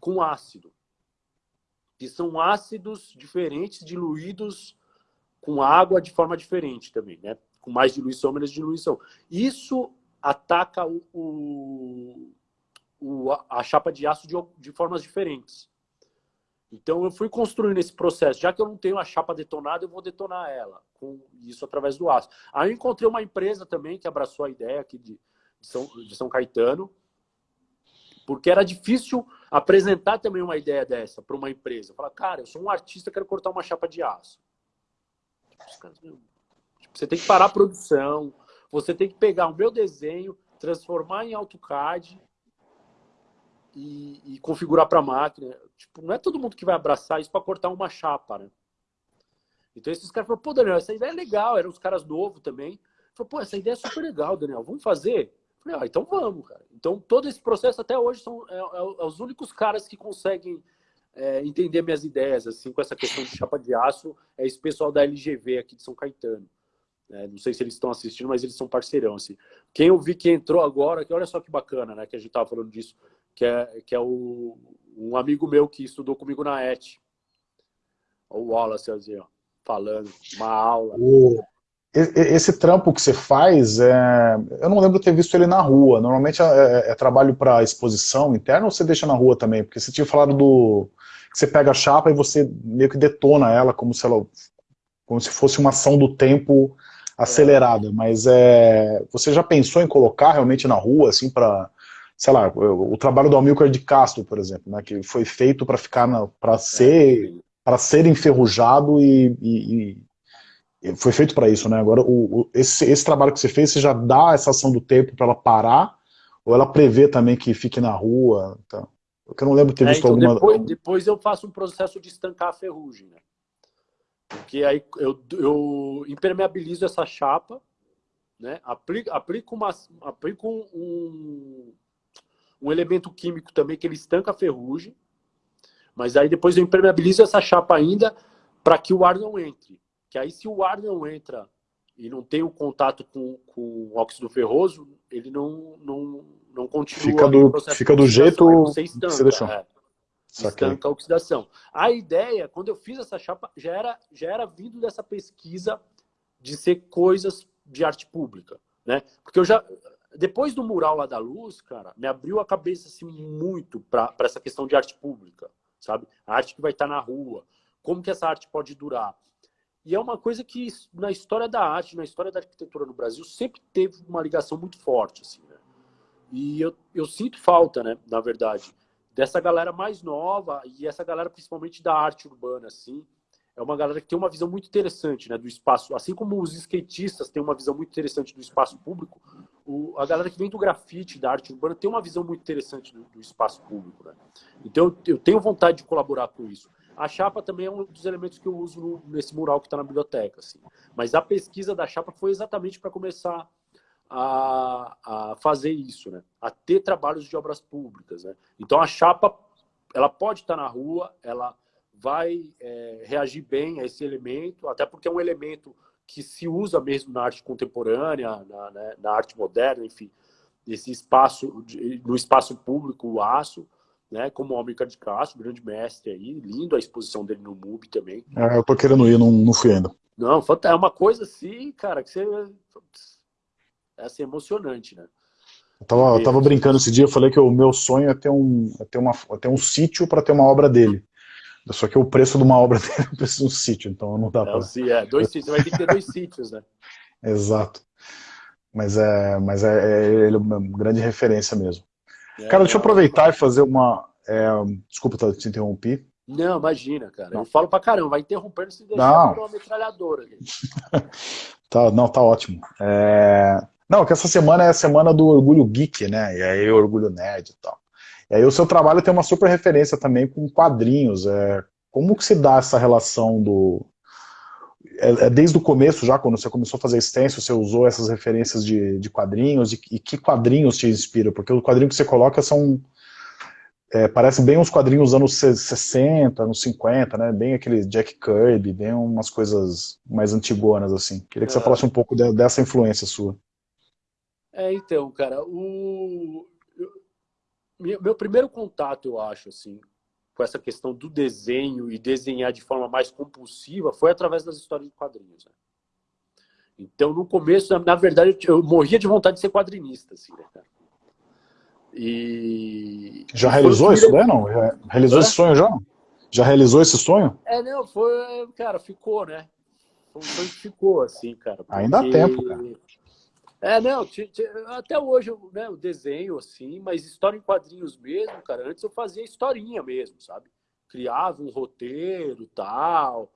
com ácido. Que são ácidos diferentes, diluídos com água de forma diferente também, né? Com mais diluição, menos diluição. Isso ataca o, o o, a chapa de aço de, de formas diferentes. Então eu fui construindo esse processo. Já que eu não tenho a chapa detonada, eu vou detonar ela com isso através do aço. Aí eu encontrei uma empresa também que abraçou a ideia aqui de, de, São, de São Caetano, porque era difícil apresentar também uma ideia dessa para uma empresa. Falar, cara, eu sou um artista, quero cortar uma chapa de aço. Tipo, você tem que parar a produção, você tem que pegar o meu desenho, transformar em AutoCAD e, e configurar para a máquina. Tipo, não é todo mundo que vai abraçar isso para cortar uma chapa, né? Então esses caras falaram, pô, Daniel, essa ideia é legal. Eram os caras novos também. Falou, pô, essa ideia é super legal, Daniel. Vamos fazer? Falei, ah, então vamos, cara. Então todo esse processo até hoje são é, é, é os únicos caras que conseguem é, entender minhas ideias, assim, com essa questão de chapa de aço, é esse pessoal da LGV aqui de São Caetano. É, não sei se eles estão assistindo, mas eles são parceirão, assim. Quem eu vi que entrou agora, que olha só que bacana, né, que a gente tava falando disso, que é, que é o, um amigo meu que estudou comigo na ET. O Wallace, assim, ó, falando, uma aula. O, esse trampo que você faz, é, eu não lembro de ter visto ele na rua. Normalmente é, é, é trabalho para exposição interna ou você deixa na rua também? Porque você tinha falado do... que você pega a chapa e você meio que detona ela como se ela como se fosse uma ação do tempo acelerada, é. mas é, você já pensou em colocar realmente na rua, assim, para sei lá, o, trabalho do Amilcar de Castro, por exemplo, né, que foi feito para ficar, para ser, é. para ser enferrujado e, e foi feito para isso, né? Agora, o, o, esse, esse trabalho que você fez, você já dá essa ação do tempo para ela parar, ou ela prevê também que fique na rua? Porque eu não lembro de ter é, visto então, alguma... Depois, depois eu faço um processo de estancar a ferrugem, né? Porque aí eu, eu impermeabilizo essa chapa, né? aplico, aplico, uma, aplico um, um elemento químico também que ele estanca a ferrugem, mas aí depois eu impermeabilizo essa chapa ainda para que o ar não entre. Que aí se o ar não entra e não tem o contato com, com o óxido ferroso, ele não, não, não continua fica do, fica do jeito você estanca, que você deixou. É, estanca a oxidação. A ideia, quando eu fiz essa chapa, já era, já era vindo dessa pesquisa de ser coisas de arte pública. Né? Porque eu já, depois do mural lá da luz, cara, me abriu a cabeça assim, muito para essa questão de arte pública, sabe? A arte que vai estar na rua, como que essa arte pode durar. E é uma coisa que na história da arte, na história da arquitetura no Brasil, sempre teve uma ligação muito forte, assim, né? E eu, eu sinto falta, né, na verdade, dessa galera mais nova e essa galera principalmente da arte urbana, assim, é uma galera que tem uma visão muito interessante né, do espaço. Assim como os skatistas têm uma visão muito interessante do espaço público, o, a galera que vem do grafite, da arte urbana, tem uma visão muito interessante do, do espaço público. Né? Então, eu, tenho vontade de colaborar com isso. A chapa também é um dos elementos que eu uso no, nesse mural que está na biblioteca. Assim. Mas a pesquisa da chapa foi exatamente para começar a, a, fazer isso, né? a ter trabalhos de obras públicas. Né? Então, a chapa ela pode estar tá na rua, ela vai é, reagir bem a esse elemento, até porque é um elemento que se usa mesmo na arte contemporânea, na, né, na arte moderna, enfim, esse espaço, no espaço público, o aço, né, como Almir de Castro, grande mestre aí, lindo a exposição dele no MUBI também. É, eu tô querendo ir, não, não fui ainda. Não, é uma coisa assim, cara, que você... É assim, emocionante, né? Eu tava, eu tava brincando esse dia, eu falei que o meu sonho é ter um, é ter uma, é ter um sítio para ter uma obra dele. Só que o preço de uma obra dele é o preço de um sítio, então não dá é, para... É, dois sítios, vai ter que ter dois sítios, né? Exato. Mas é, mas é, é ele é uma grande referência mesmo. É, cara, deixa eu aproveitar e fazer uma... É, desculpa te interromper. Não, imagina, cara. Não. Eu falo pra caramba, vai interrompendo se deixar uma metralhadora. tá, não, tá ótimo. É... Não, que essa semana é a semana do orgulho geek, né? E aí orgulho nerd e tal. E aí o seu trabalho tem uma super referência também com quadrinhos. É, como que se dá essa relação do... É, é desde o começo já, quando você começou a fazer stencil, você usou essas referências de, de quadrinhos, e, e que quadrinhos te inspiram? Porque o quadrinho que você coloca são... É, parece bem uns quadrinhos anos 60, anos 50, né? Bem aquele Jack Kirby, bem umas coisas mais antigonas, assim. Queria que você é. falasse um pouco de, dessa influência sua. É, então, cara, o meu primeiro contato, eu acho, assim, com essa questão do desenho e desenhar de forma mais compulsiva foi através das histórias de quadrinhos. Né? Então, no começo, na verdade, eu morria de vontade de ser quadrinista, assim, né, cara? E... Já realizou isso, né? Não? Já realizou Hã? esse sonho já? Já realizou esse sonho? É, não, foi, cara, ficou, né? Foi um sonho que ficou, assim, cara. Ainda há tempo, cara. É, não, até hoje né, o desenho, assim, mas história em quadrinhos mesmo, cara, antes eu fazia historinha mesmo, sabe? Criava um roteiro tal,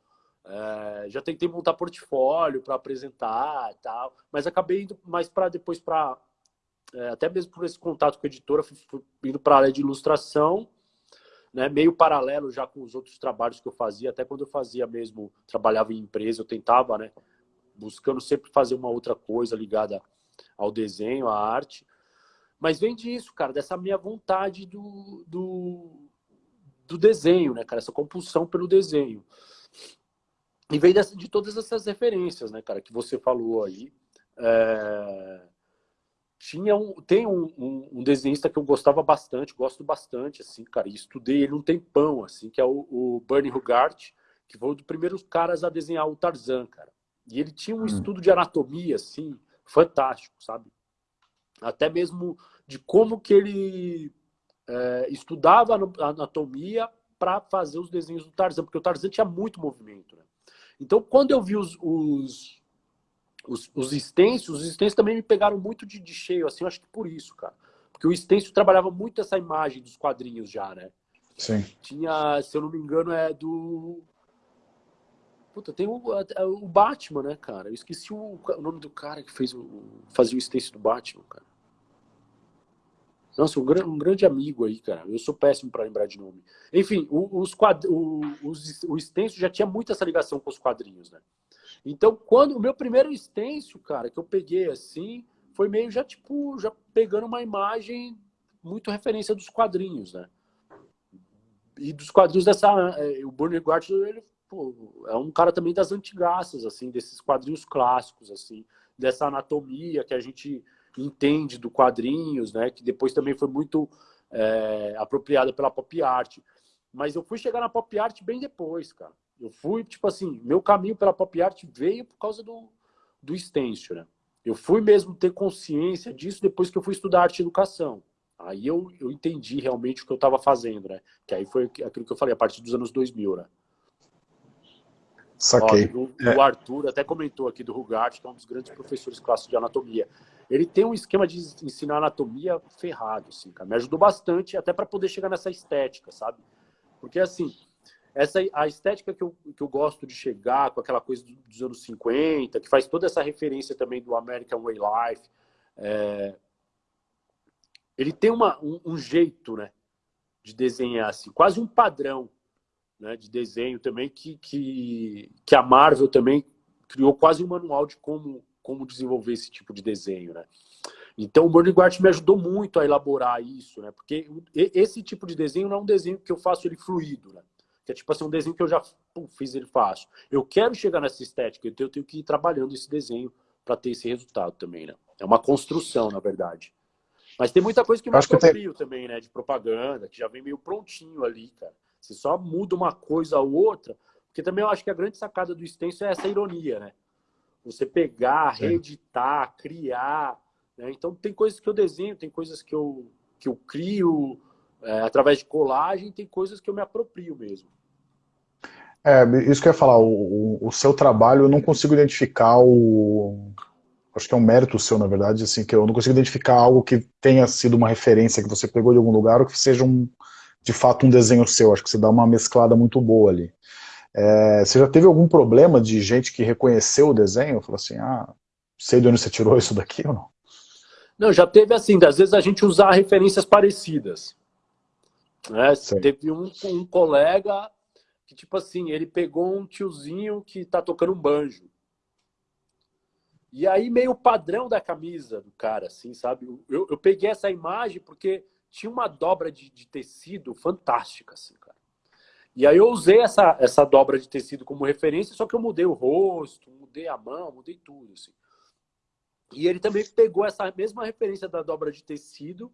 é, já tentei montar portfólio para apresentar tal, mas acabei indo mais para depois para, é, até mesmo por esse contato com a editora, fui, fui indo para a área de ilustração, né, meio paralelo já com os outros trabalhos que eu fazia, até quando eu fazia mesmo, trabalhava em empresa, eu tentava, né, buscando sempre fazer uma outra coisa ligada ao desenho, à arte. Mas vem disso, cara, dessa minha vontade do, do, do desenho, né, cara? Essa compulsão pelo desenho. E vem dessa, de todas essas referências, né, cara, que você falou aí. É... Tinha um, tem um, um, um, desenhista que eu gostava bastante, gosto bastante, assim, cara, e estudei ele um tempão, assim, que é o, o Bernie Hugart, que foi um dos primeiros caras a desenhar o Tarzan, cara. E ele tinha um hum. estudo de anatomia, assim, fantástico, sabe? Até mesmo de como que ele é, estudava a anatomia para fazer os desenhos do Tarzan, porque o Tarzan tinha muito movimento, né? Então, quando eu vi os, os, os, os stencils, os stencils também me pegaram muito de, de cheio, assim, eu acho que por isso, cara. Porque o stencil trabalhava muito essa imagem dos quadrinhos já, né? Sim. Tinha, se eu não me engano, é do. Puta, tem o, o Batman, né, cara? Eu esqueci o, o nome do cara que fez o, fazia o stencil do Batman, cara. Nossa, um, um, grande amigo aí, cara. Eu sou péssimo para lembrar de nome. Enfim, os quadr... o, stencil já tinha muito essa ligação com os quadrinhos, né? Então, quando o meu primeiro stencil, cara, que eu peguei assim, foi meio já tipo, já pegando uma imagem muito referência dos quadrinhos, né? E dos quadrinhos dessa. É, o Bernie Guard, ele pô, é um cara também das antigaças, assim, desses quadrinhos clássicos, assim, dessa anatomia que a gente entende do quadrinhos, né? Que depois também foi muito é, apropriada pela pop art. Mas eu fui chegar na pop art bem depois, cara. Eu fui, tipo assim, meu caminho pela pop art veio por causa do, do stencil, né? Eu fui mesmo ter consciência disso depois que eu fui estudar arte e educação. Aí eu, eu entendi realmente o que eu estava fazendo, né? Que aí foi aquilo que eu falei, a partir dos anos 2000, né? Saquei. Ó, o, é. o, Arthur até comentou aqui do Rugart, que é um dos grandes professores clássicos de anatomia. Ele tem um esquema de ensinar anatomia ferrado, assim, cara. Me ajudou bastante até para poder chegar nessa estética, sabe? Porque, assim, essa a estética que eu, que eu gosto de chegar com aquela coisa dos anos 50, que faz toda essa referência também do American Way Life, é, ele tem uma, um, um, jeito né, de desenhar, assim, quase um padrão né, de desenho também, que, que, que a Marvel também criou quase um manual de como, como desenvolver esse tipo de desenho. Né? Então o Burning Guard me ajudou muito a elaborar isso, né? porque esse tipo de desenho não é um desenho que eu faço ele fluido, né? que é tipo assim, um desenho que eu já pum, fiz ele fácil. Eu quero chegar nessa estética, então eu tenho que ir trabalhando esse desenho para ter esse resultado também, né? É uma construção, na verdade. Mas tem muita coisa que me aproprio tem... também, né? De propaganda, que já vem meio prontinho ali, cara. Você só muda uma coisa ou outra, porque também eu acho que a grande sacada do extenso é essa ironia, né? Você pegar, reeditar, criar. Né? Então tem coisas que eu desenho, tem coisas que eu, que eu crio, é, através de colagem, tem coisas que eu me aproprio mesmo. É, isso que eu ia falar, o, o, seu trabalho eu não consigo identificar o. Acho que é um mérito seu, na verdade, assim, que eu não consigo identificar algo que tenha sido uma referência que você pegou de algum lugar ou que seja um, de fato um desenho seu. Acho que você dá uma mesclada muito boa ali. É, você já teve algum problema de gente que reconheceu o desenho? Falou assim, ah, sei de onde você tirou isso daqui ou não? Não, já teve assim, às vezes a gente usar referências parecidas. Né? Teve um, um colega que, tipo assim, ele pegou um tiozinho que tá tocando um banjo. E aí, meio padrão da camisa do cara, assim, sabe? Eu, eu peguei essa imagem porque tinha uma dobra de, de, tecido fantástica, assim, cara. E aí eu usei essa, essa dobra de tecido como referência, só que eu mudei o rosto, mudei a mão, mudei tudo, assim. E ele também pegou essa mesma referência da dobra de tecido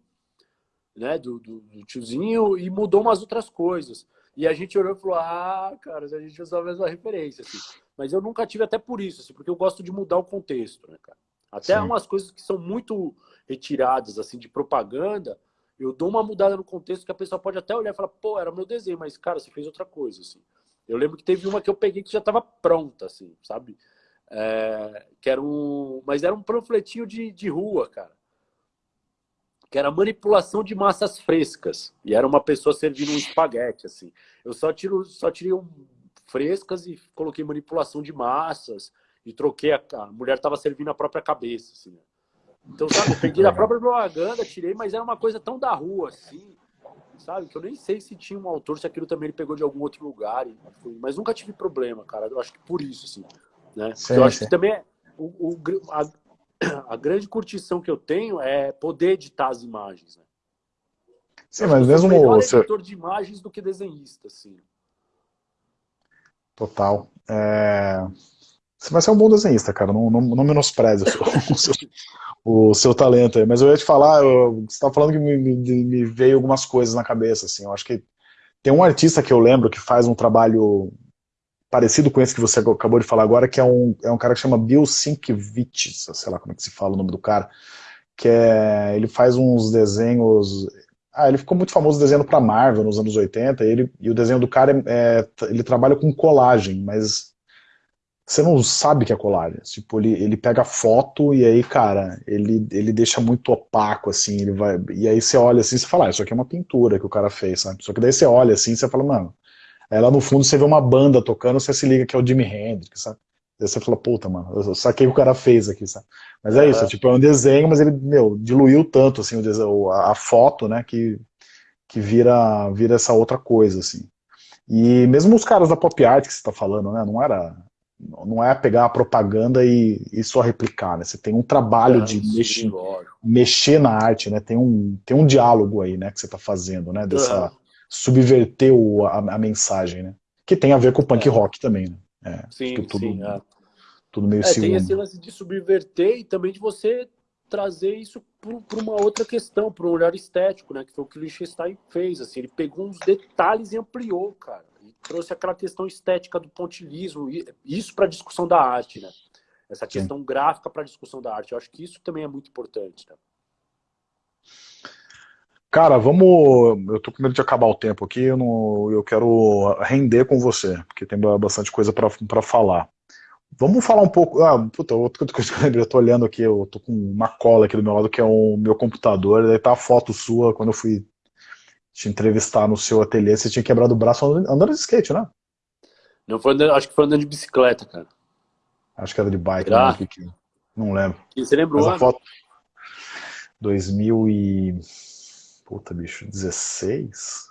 né, do, do, do, tiozinho e mudou umas outras coisas. E a gente olhou e falou, ah, cara, a gente usou a mesma referência, assim. Mas eu nunca tive até por isso, assim, porque eu gosto de mudar o contexto, né, cara? Até Sim. umas coisas que são muito retiradas, assim, de propaganda, eu dou uma mudada no contexto que a pessoa pode até olhar e falar, pô, era meu desenho, mas, cara, você fez outra coisa, assim. Eu lembro que teve uma que eu peguei que já estava pronta, assim, sabe? É, que era um... Mas era um panfletinho de, de rua, cara que era manipulação de massas frescas. E era uma pessoa servindo um espaguete, assim. Eu só, tiro, só tirei um, frescas e coloquei manipulação de massas e troquei a, a mulher estava servindo a própria cabeça, assim. Né? Então, sabe, eu peguei a própria propaganda, tirei, mas era uma coisa tão da rua, assim, sabe, que eu nem sei se tinha um autor, se aquilo também ele pegou de algum outro lugar, mas nunca tive problema, cara. Eu acho que por isso, assim, né? Sim, eu acho sim. que também é, o, o a, a grande curtição que eu tenho é poder editar as imagens. Né? Sim, mas mesmo eu você... editor de imagens do que desenhista, assim. Total. É... Você vai ser um bom desenhista, cara. Não, não, não menospreze o seu, o, seu, talento aí. Mas eu ia te falar, eu, você estava falando que me, me, me, veio algumas coisas na cabeça. Assim. Eu acho que tem um artista que eu lembro que faz um trabalho parecido com esse que você acabou de falar agora, que é um, é um cara que chama Bill Sienkiewicz, sei lá como é que se fala o nome do cara, que é, ele faz uns desenhos... Ah, ele ficou muito famoso desenhando para Marvel nos anos 80, e, ele, e o desenho do cara, é, é, ele trabalha com colagem, mas você não sabe que é colagem. Tipo, ele, ele pega foto e aí, cara, ele, ele deixa muito opaco, assim, ele vai. E aí você olha assim e fala, ah, isso aqui é uma pintura que o cara fez, sabe? Só que daí você olha assim e você fala, mano. Aí lá no fundo você vê uma banda tocando, você se liga que é o Jimi Hendrix, sabe? Aí você fala, puta, mano, eu saquei o que o cara fez aqui, sabe? Mas é isso, é, tipo, é um desenho, mas ele, meu, diluiu tanto, assim, o desenho, a, a foto, né, que, que vira, vira essa outra coisa, assim. E mesmo os caras da pop art que você está falando, né, não era não é pegar a propaganda e, e só replicar, né? Você tem um trabalho é, de sim, mexer, mexer na arte, né? Tem um, tem um diálogo aí, né, que você está fazendo, né? Dessa. Subverter o, a, a, mensagem, né? Que tem a ver com o punk é. rock também, né? É, sim, tudo, sim. É. Tudo meio é, Tem esse lance de subverter e também de você trazer isso para uma outra questão, para um olhar estético, né? Que foi o que o Lichtenstein fez, assim. Ele pegou uns detalhes e ampliou, cara trouxe aquela questão estética do pontilismo, isso para a discussão da arte, né? Essa questão Sim. gráfica para a discussão da arte. Eu acho que isso também é muito importante. Né? Cara, vamos. Eu tô com medo de acabar o tempo aqui. Eu, não... eu quero render com você, porque tem bastante coisa para falar. Vamos falar um pouco. Ah, puta, outra coisa que eu lembrei, eu tô olhando aqui, eu tô com uma cola aqui do meu lado, que é o meu computador. Daí tá a foto sua quando eu fui te entrevistar no seu ateliê, você tinha quebrado o braço andando de skate, né? Não foi andando, acho que foi andando de bicicleta, cara. Acho que era de bike, não, não lembro. E você lembrou? Mas a foto... 2000 e... Puta, bicho, 16?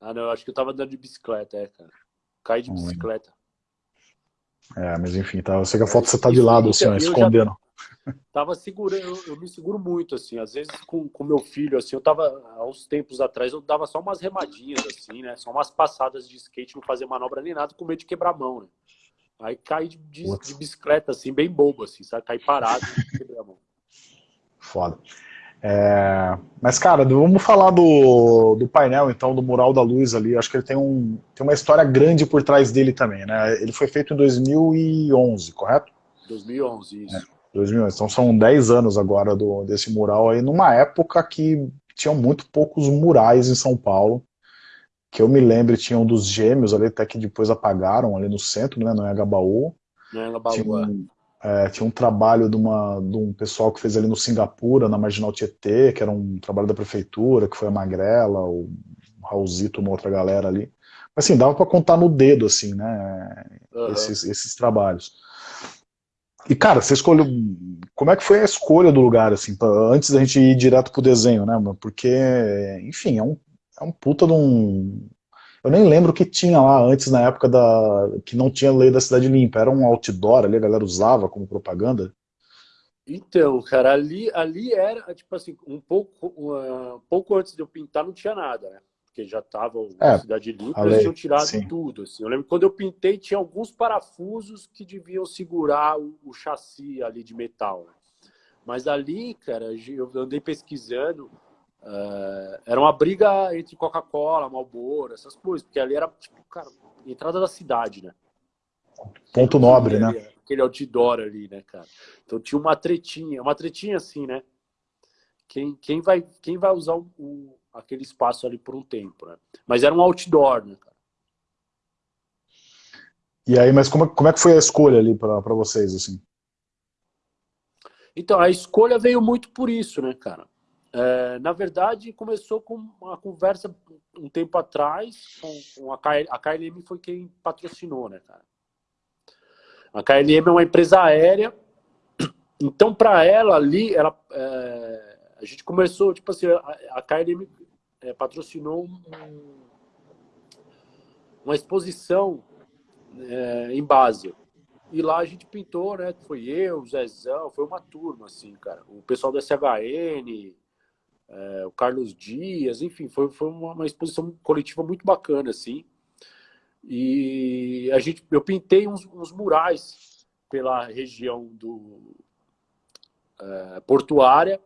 Ah, não, acho que eu tava andando de bicicleta, é, cara. Caí de não bicicleta. Lembro. É, mas enfim, tá, eu sei que a foto você tá de lado, assim, ó, escondendo. Já tava segurando, eu, eu, me seguro muito, assim, às vezes com, com meu filho, assim, eu tava, há uns tempos atrás, eu dava só umas remadinhas, assim, né, só umas passadas de skate, não fazia manobra nem nada, com medo de quebrar a mão, né. Aí cai de, de, de bicicleta, assim, bem bobo, assim, sabe, cai parado e quebrar a mão. Foda. É... Mas, cara, vamos falar do, do painel, então, do mural da luz ali. Acho que ele tem, um, tem uma história grande por trás dele também, né? Ele foi feito em 2011, correto? 2011, isso. É. 2011. Então são 10 anos agora do, desse mural aí, numa época que tinham muito poucos murais em São Paulo. Que eu me lembro, tinham dos gêmeos ali, até que depois apagaram ali no centro, né, no Engabaú. No Engabaú, tinha um, é. é, tinha um trabalho de, uma, de um pessoal que fez ali no Singapura, na Marginal Tietê, que era um trabalho da prefeitura, que foi a Magrela, o Raulzito, uma outra galera ali. Mas assim, dava para contar no dedo, assim, né, uhum. esses, esses trabalhos. E, cara, você escolheu. Como é que foi a escolha do lugar, assim, pra, antes da gente ir direto pro desenho, né, Porque, enfim, é um, é um puta de um. Eu nem lembro o que tinha lá antes, na época da. que não tinha lei da cidade limpa. Era um outdoor ali, a galera usava como propaganda. Então, cara, ali, ali era, tipo assim, um pouco, um, pouco antes de eu pintar não tinha nada, né? Porque já estava é, Cidade Limpa, eles tinham tirado sim. tudo. Assim. Eu lembro quando eu pintei, tinha alguns parafusos que deviam segurar o, o chassi ali de metal. Né? Mas ali, cara, eu andei pesquisando, uh, era uma briga entre Coca-Cola, Marlboro, essas coisas, porque ali era, tipo, cara, entrada da cidade, né? Ponto nobre, ali, né? Aquele outdoor ali, né, cara? Então tinha uma tretinha, uma tretinha assim, né? Quem, quem, vai, quem vai usar o aquele espaço ali por um tempo, né? Mas era um outdoor, né, cara? E aí, mas como, como é que foi a escolha ali para vocês, assim? Então, a escolha veio muito por isso, né, cara? É, na verdade, começou com uma conversa um tempo atrás com, com a, KL, a KLM foi quem patrocinou, né, cara? A KLM é uma empresa aérea, então para ela ali, ela, é, a gente começou, tipo assim, a, a KLM é, patrocinou um, uma exposição é, em base. E lá a gente pintou, né? Foi eu, o Zezão, foi uma turma, assim, cara. O pessoal do SHN, é, o Carlos Dias, enfim, foi, foi uma, uma, exposição coletiva muito bacana, assim. E a gente, eu pintei uns, uns murais pela região do é, portuária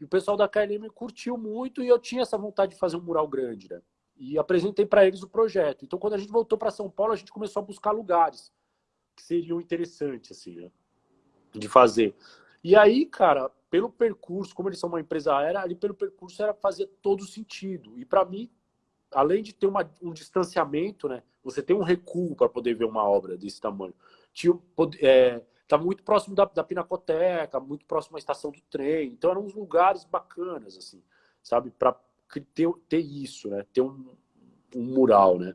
e o pessoal da KLM curtiu muito e eu tinha essa vontade de fazer um mural grande, né? E apresentei para eles o projeto. Então, quando a gente voltou para São Paulo, a gente começou a buscar lugares que seriam interessantes, assim, né? De fazer. E aí, cara, pelo percurso, como eles são uma empresa aérea, ali pelo percurso era fazer todo sentido. E para mim, além de ter uma, um distanciamento, né? Você tem um recuo para poder ver uma obra desse tamanho. tinha, é, Estava muito próximo da, da Pinacoteca, muito próximo à estação do trem. Então eram uns lugares bacanas, assim, sabe? Para ter, ter isso, né? Ter um, um mural, né?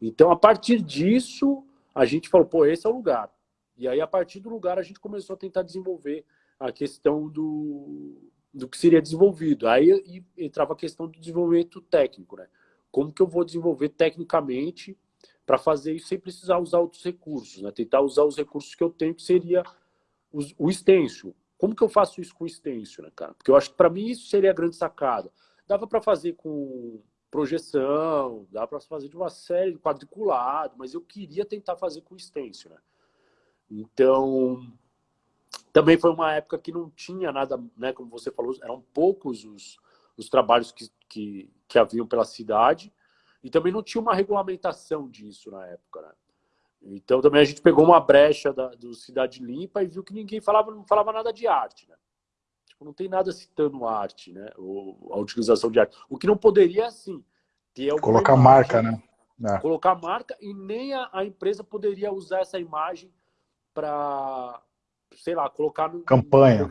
Então, a partir disso, a gente falou, pô, esse é o lugar. E aí, a partir do lugar, a gente começou a tentar desenvolver a questão do, do que seria desenvolvido. Aí entrava a questão do desenvolvimento técnico, né? Como que eu vou desenvolver tecnicamente para fazer isso sem precisar usar outros recursos, né? Tentar usar os recursos que eu tenho, que seria o extenso. Como que eu faço isso com extenso, né, cara? Porque eu acho que para mim isso seria a grande sacada. Dava para fazer com projeção, dava para fazer de uma série quadriculado, mas eu queria tentar fazer com extenso, né? Então, também foi uma época que não tinha nada, né, como você falou, eram poucos os, os trabalhos que, que, que haviam pela cidade, e também não tinha uma regulamentação disso na época, né? Então também a gente pegou uma brecha da, do Cidade Limpa e viu que ninguém falava, não falava nada de arte, né? Tipo, não tem nada citando arte, né? Ou a utilização de arte. O que não poderia, assim, ter Colocar imagem, marca, né? É. Colocar marca e nem a, a, empresa poderia usar essa imagem para, sei lá, colocar no, campanha.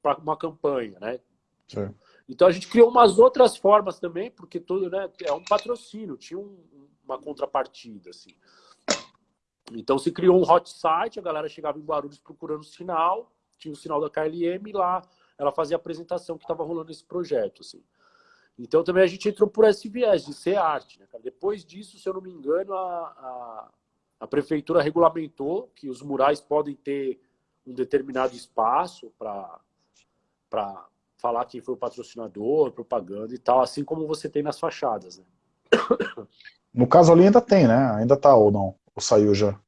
para uma campanha, né? Sim. Então a gente criou umas outras formas também, porque tudo né, é um patrocínio, tinha um, uma contrapartida. Assim. Então se criou um hot site, a galera chegava em Guarulhos procurando sinal, tinha o sinal da KLM e lá ela fazia a apresentação que estava rolando esse projeto. Assim. Então também a gente entrou por esse viés de ser arte. Né, Depois disso, se eu não me engano, a, a, a prefeitura regulamentou que os murais podem ter um determinado espaço para falar quem foi o patrocinador, propaganda e tal, assim como você tem nas fachadas. Né? No caso ali ainda tem, né? Ainda tá ou não? Ou saiu já?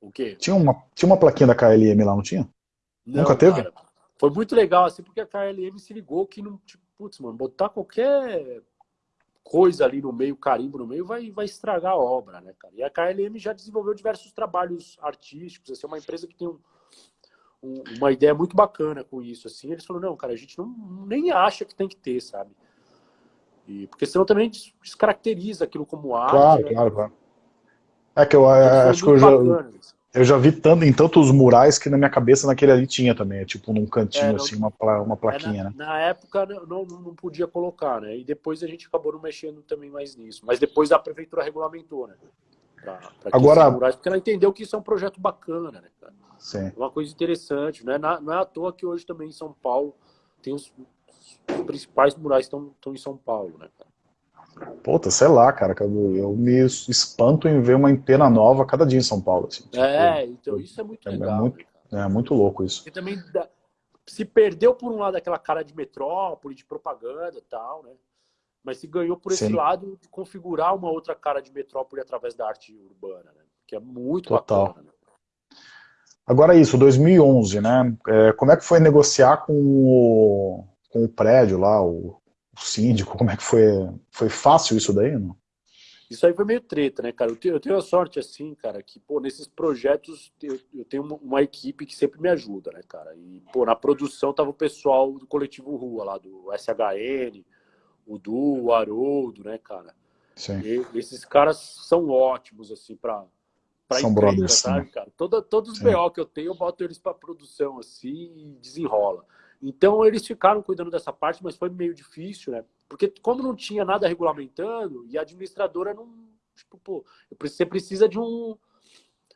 O quê? Tinha uma, tinha uma plaquinha da KLM lá, não tinha? Não, Nunca teve? Cara, foi muito legal, assim, porque a KLM se ligou que não, tipo, putz, mano, botar qualquer coisa ali no meio, carimbo no meio, vai, vai estragar a obra, né, cara? E a KLM já desenvolveu diversos trabalhos artísticos, assim, é uma empresa que tem um, uma ideia muito bacana com isso, assim. Eles falaram, não, cara, a gente não, nem acha que tem que ter, sabe? E, porque senão também descaracteriza aquilo como arte. Claro, né? claro, claro. É que eu é, acho que eu já, eu já vi tanto, em tantos murais que na minha cabeça naquele ali tinha também, tipo num cantinho, é, não, assim, uma, uma plaquinha, é, na, né? Na época não, não podia colocar, né? E depois a gente acabou não mexendo também mais nisso. Mas depois a prefeitura regulamentou, né? Pra, pra Agora, murais, porque ela entendeu que isso é um projeto bacana, né, cara? Sim. Uma coisa interessante, né? Não é à toa que hoje também em São Paulo tem os, os principais murais estão, estão em São Paulo, né? Puta, sei lá, cara, eu, eu me espanto em ver uma antena nova cada dia em São Paulo. Assim, tipo, é, então isso é muito é, legal. É muito, né, é muito louco isso. E também se perdeu por um lado aquela cara de metrópole, de propaganda e tal, né? Mas se ganhou por esse Sim. lado de configurar uma outra cara de metrópole através da arte urbana, né? Que é muito Total. bacana. Né? Agora isso, 2011, né? É, como é que foi negociar com o, com o prédio lá, o, o, síndico? Como é que foi? Foi fácil isso daí, não? Isso aí foi meio treta, né, cara? Eu tenho, eu tenho a sorte, assim, cara, que, pô, nesses projetos eu, eu tenho uma, uma, equipe que sempre me ajuda, né, cara? E, pô, na produção tava o pessoal do Coletivo Rua, lá do SHN, o Du, o Haroldo, né, cara? Sim. E, esses caras são ótimos, assim, para pra São encrenca, brothers, sabe, né? cara? Toda, todos os. BO que eu tenho, eu boto eles pra produção, assim, e desenrola. Então, eles ficaram cuidando dessa parte, mas foi meio difícil, né? Porque como não tinha nada regulamentando, e a administradora não... Tipo, pô, você precisa de um...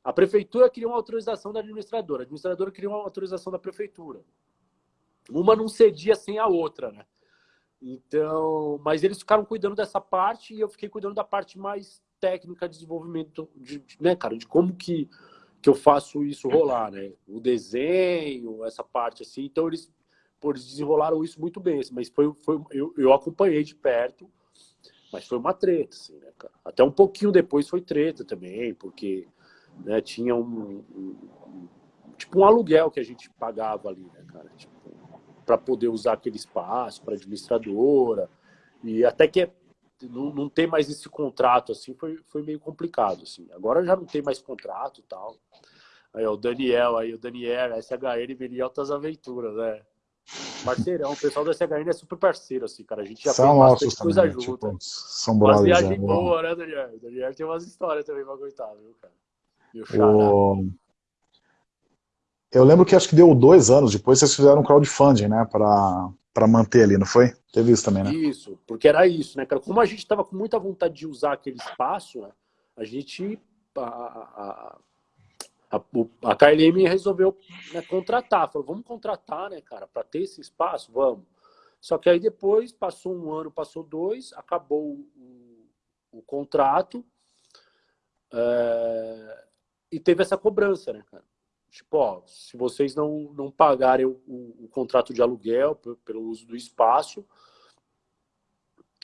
A prefeitura queria uma autorização da administradora, a administradora queria uma autorização da prefeitura. Uma não cedia sem a outra, né? Então, mas eles ficaram cuidando dessa parte e eu fiquei cuidando da parte mais técnica de desenvolvimento, de, né, cara, de como que, que eu faço isso rolar, né? O desenho, essa parte assim. Então, eles, pô, eles desenrolaram isso muito bem, assim, mas foi, foi eu, eu acompanhei de perto, mas foi uma treta, assim, né, cara? Até um pouquinho depois foi treta também, porque né, tinha um, um, um tipo um aluguel que a gente pagava ali, né, cara? Tipo, para poder usar aquele espaço para administradora e até que é não, não tem mais esse contrato, assim, foi, foi meio complicado, assim. Agora já não tem mais contrato e tal. Aí, ó, o Daniel, aí, o Daniel, SHN veio altas aventuras, né? Parceirão, o pessoal do SHN é super parceiro, assim, cara. A gente já são fez bastante coisa também, junto. Tipo, são brothers. viagem é, boa, né, Daniel? O Daniel tem umas histórias também pra contar, viu, cara? O... Eu lembro que acho que deu dois anos depois, vocês fizeram um crowdfunding, né, para manter ali, não foi? Teve isso também, né? Isso, porque era isso, né, cara? Como a gente estava com muita vontade de usar aquele espaço, né, a gente... A, a, a, a KLM resolveu né, contratar, falou, vamos contratar, né, cara, para ter esse espaço, vamos. Só que aí depois, passou um ano, passou dois, acabou o, o contrato é, e teve essa cobrança, né, cara? Tipo, ó, se vocês não, não pagarem o, o, o contrato de aluguel pelo uso do espaço,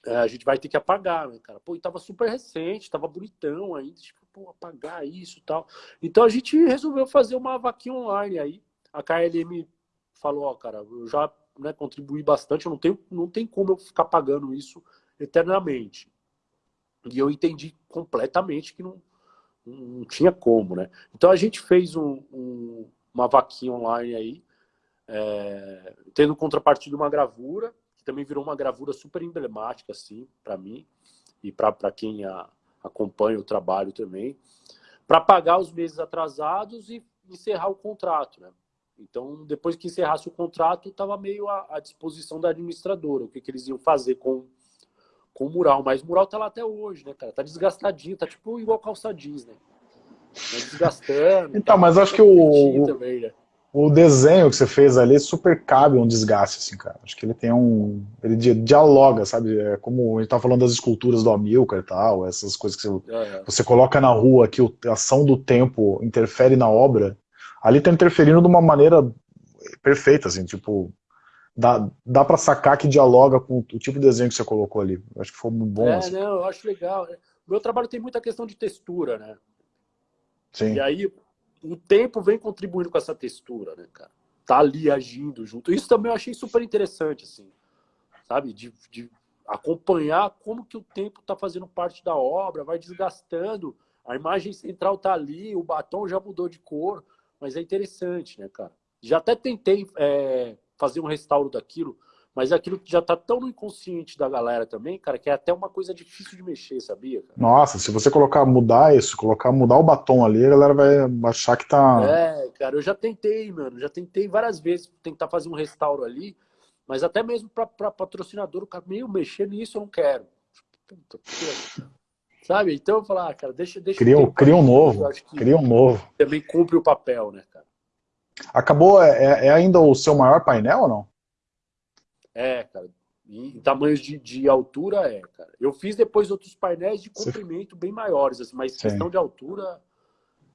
é, a gente vai ter que apagar, né, cara? Pô, e tava super recente, tava bonitão ainda, tipo, pô, apagar isso e tal. Então a gente resolveu fazer uma vaquinha online aí. A KLM falou, ó, cara, eu já né, contribuí bastante, eu não tenho, não tem como eu ficar pagando isso eternamente. E eu entendi completamente que não, não tinha como, né? Então a gente fez um, um, uma vaquinha online aí, é, tendo contrapartida uma gravura, que também virou uma gravura super emblemática, assim, para mim e para quem a, acompanha o trabalho também, para pagar os meses atrasados e encerrar o contrato, né? Então, depois que encerrasse o contrato, estava meio à, à, disposição da administradora, o que, que eles iam fazer com, com o mural. Mas o mural tá lá até hoje, né, cara? Tá desgastadinho, tá tipo igual calça jeans, né? Tá desgastando. então, tá, mas acho que o, também, né? o desenho que você fez ali super cabe um desgaste, assim, cara. Acho que ele tem um... ele dialoga, sabe? É como a gente tá falando das esculturas do Amilcar e tal, essas coisas que você, é, é. você coloca na rua, que a ação do tempo interfere na obra, ali tá interferindo de uma maneira perfeita, assim, tipo... Dá, dá pra sacar que dialoga com o tipo de desenho que você colocou ali. Acho que foi muito bom. É, assim. não, eu acho legal. O meu trabalho tem muita questão de textura, né? Sim. E aí, o tempo vem contribuindo com essa textura, né, cara? Tá ali agindo junto. Isso também eu achei super interessante, assim, sabe? De, de acompanhar como que o tempo tá fazendo parte da obra, vai desgastando, a imagem central tá ali, o batom já mudou de cor, mas é interessante, né, cara? Já até tentei é, fazer um restauro daquilo, mas aquilo já tá tão no inconsciente da galera também, cara, que é até uma coisa difícil de mexer, sabia? Cara? Nossa, se você colocar mudar isso, colocar mudar o batom ali, a galera vai achar que tá. É, cara, eu já tentei, mano, já tentei várias vezes tentar fazer um restauro ali, mas até mesmo para patrocinador, o cara meio mexer nisso eu não quero. Puta, Sabe? Então eu falar, ah, cara, deixa, deixa cria, um, cria um novo, cria um novo. Também cumpre o papel, né, cara? Acabou, é, é, é ainda o seu maior painel ou não? É, cara. Em tamanhos de, de altura, é, cara. Eu fiz depois outros painéis de comprimento bem maiores, assim, mas Sim. questão de altura,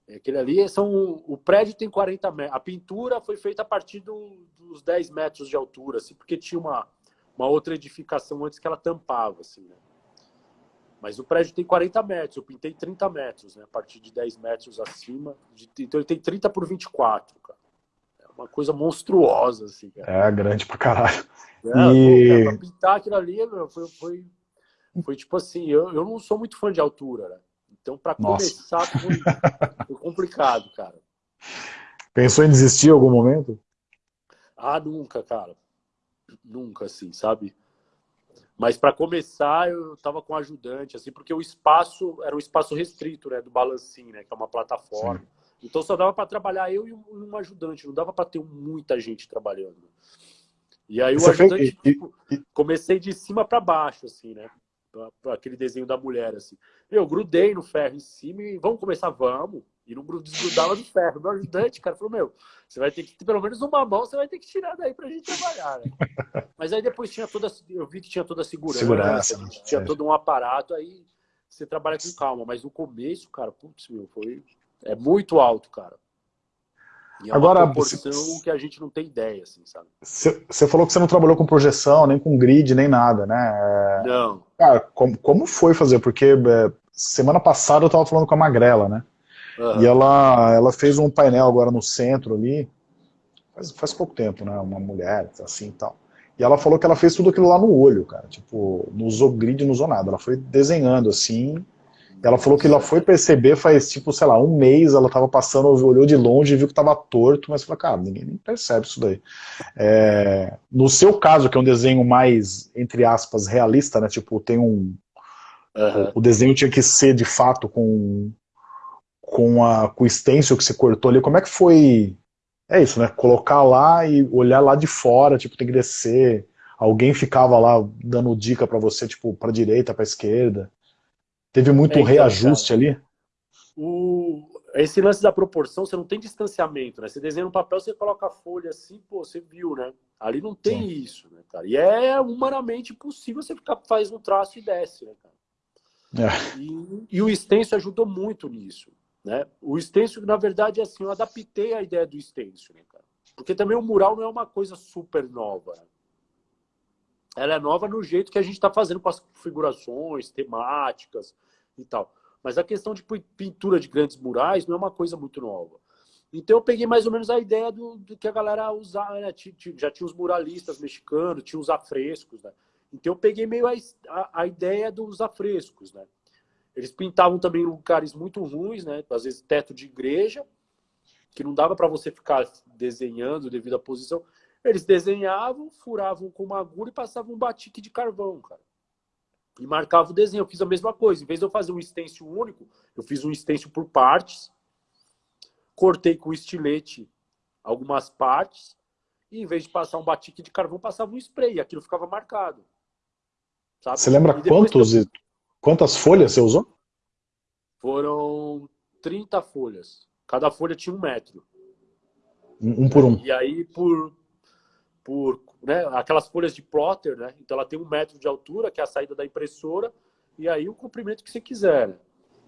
é, aquele ali são. O prédio tem 40 metros. A pintura foi feita a partir do, dos 10 metros de altura, assim, porque tinha uma, uma outra edificação antes que ela tampava, assim, né? Mas o prédio tem 40 metros, eu pintei 30 metros, né? A partir de 10 metros acima. De, então ele tem 30 por 24, cara. É uma coisa monstruosa, assim, cara. É, grande pra caralho. É, e... pra pintar aquilo ali, meu, foi, foi, foi tipo assim, eu, eu não sou muito fã de altura, né? Então, para começar, foi, foi, complicado, cara. Pensou em desistir em algum momento? Ah, nunca, cara. Nunca, assim, sabe? Mas para começar, eu tava com ajudante, assim, porque o espaço era um espaço restrito, né, do Balancim, né, que é uma plataforma. Sim. Então só dava para trabalhar eu e um, ajudante, não dava para ter muita gente trabalhando. E aí o ajudante, fez... tipo, comecei de cima para baixo, assim, né? Aquele desenho da mulher, assim. Eu grudei no ferro em cima e vamos começar, vamos. E não desgrudava do ferro. Meu ajudante, cara, falou, meu, você vai ter que, pelo menos uma mão, você vai ter que tirar daí pra gente trabalhar, né? Mas aí depois tinha toda, eu vi que tinha toda a segurança, segurança tinha é. todo um aparato, aí você trabalha com calma. Mas no começo, cara, putz, meu, foi... É muito alto, cara. E é Agora, uma proporção você, que a gente não tem ideia, assim, sabe? Você falou que você não trabalhou com projeção, nem com grid, nem nada, né? É, não. Cara, como, como foi fazer? Porque é, semana passada eu tava falando com a Magrela, né? Uhum. E ela, ela fez um painel agora no centro ali, faz, faz pouco tempo, né? Uma mulher, assim e tal. E ela falou que ela fez tudo aquilo lá no olho, cara. Tipo, não usou grid, não usou nada. Ela foi desenhando assim, ela falou que ela foi perceber faz, tipo, sei lá, um mês, ela tava passando, olhou de longe e viu que tava torto, mas falou, cara, ninguém nem percebe isso daí. É, no seu caso, que é um desenho mais, entre aspas, realista, né, tipo, tem um... Uhum. O, o, desenho tinha que ser, de fato, com, com, a, com o stencil que você cortou ali, como é que foi é isso, né? Colocar lá e olhar lá de fora, tipo, tem que descer. Alguém ficava lá dando dica para você, tipo, para direita, para esquerda. Teve muito é, então, reajuste cara, ali? O, esse lance da proporção, você não tem distanciamento, né? Você desenha no papel, você coloca a folha assim, pô, você viu, né? Ali não tem Sim. isso, né, cara? E é humanamente impossível você ficar, faz um traço e desce, né, cara? É. E, e, o extenso ajudou muito nisso, né? O extenso, na verdade, é assim, eu adaptei a ideia do extenso, né, cara? Porque também o mural não é uma coisa super nova. Né? Ela é nova no jeito que a gente está fazendo com as configurações, temáticas e tal. Mas a questão de pintura de grandes murais não é uma coisa muito nova. Então eu peguei mais ou menos a ideia do, do que a galera usava, né? Já tinha os muralistas mexicanos, tinha os afrescos, né? Então eu peguei meio a, a, a, ideia dos afrescos, né? Eles pintavam também lugares muito ruins, né? Às vezes teto de igreja, que não dava para você ficar desenhando devido à posição. Eles desenhavam, furavam com uma agulha e passavam um batique de carvão, cara e marcava o desenho. Eu fiz a mesma coisa. Em vez de eu fazer um stencil único, eu fiz um stencil por partes, cortei com estilete algumas partes, e em vez de passar um batique de carvão, passava um spray. E aquilo ficava marcado. Sabe? Você lembra quantos, eu... quantas folhas você usou? Foram 30 folhas. Cada folha tinha um metro. Um, um por um. E aí, por, por né, aquelas folhas de plotter, né? Então ela tem um metro de altura, que é a saída da impressora, e aí o comprimento que você quiser. Né?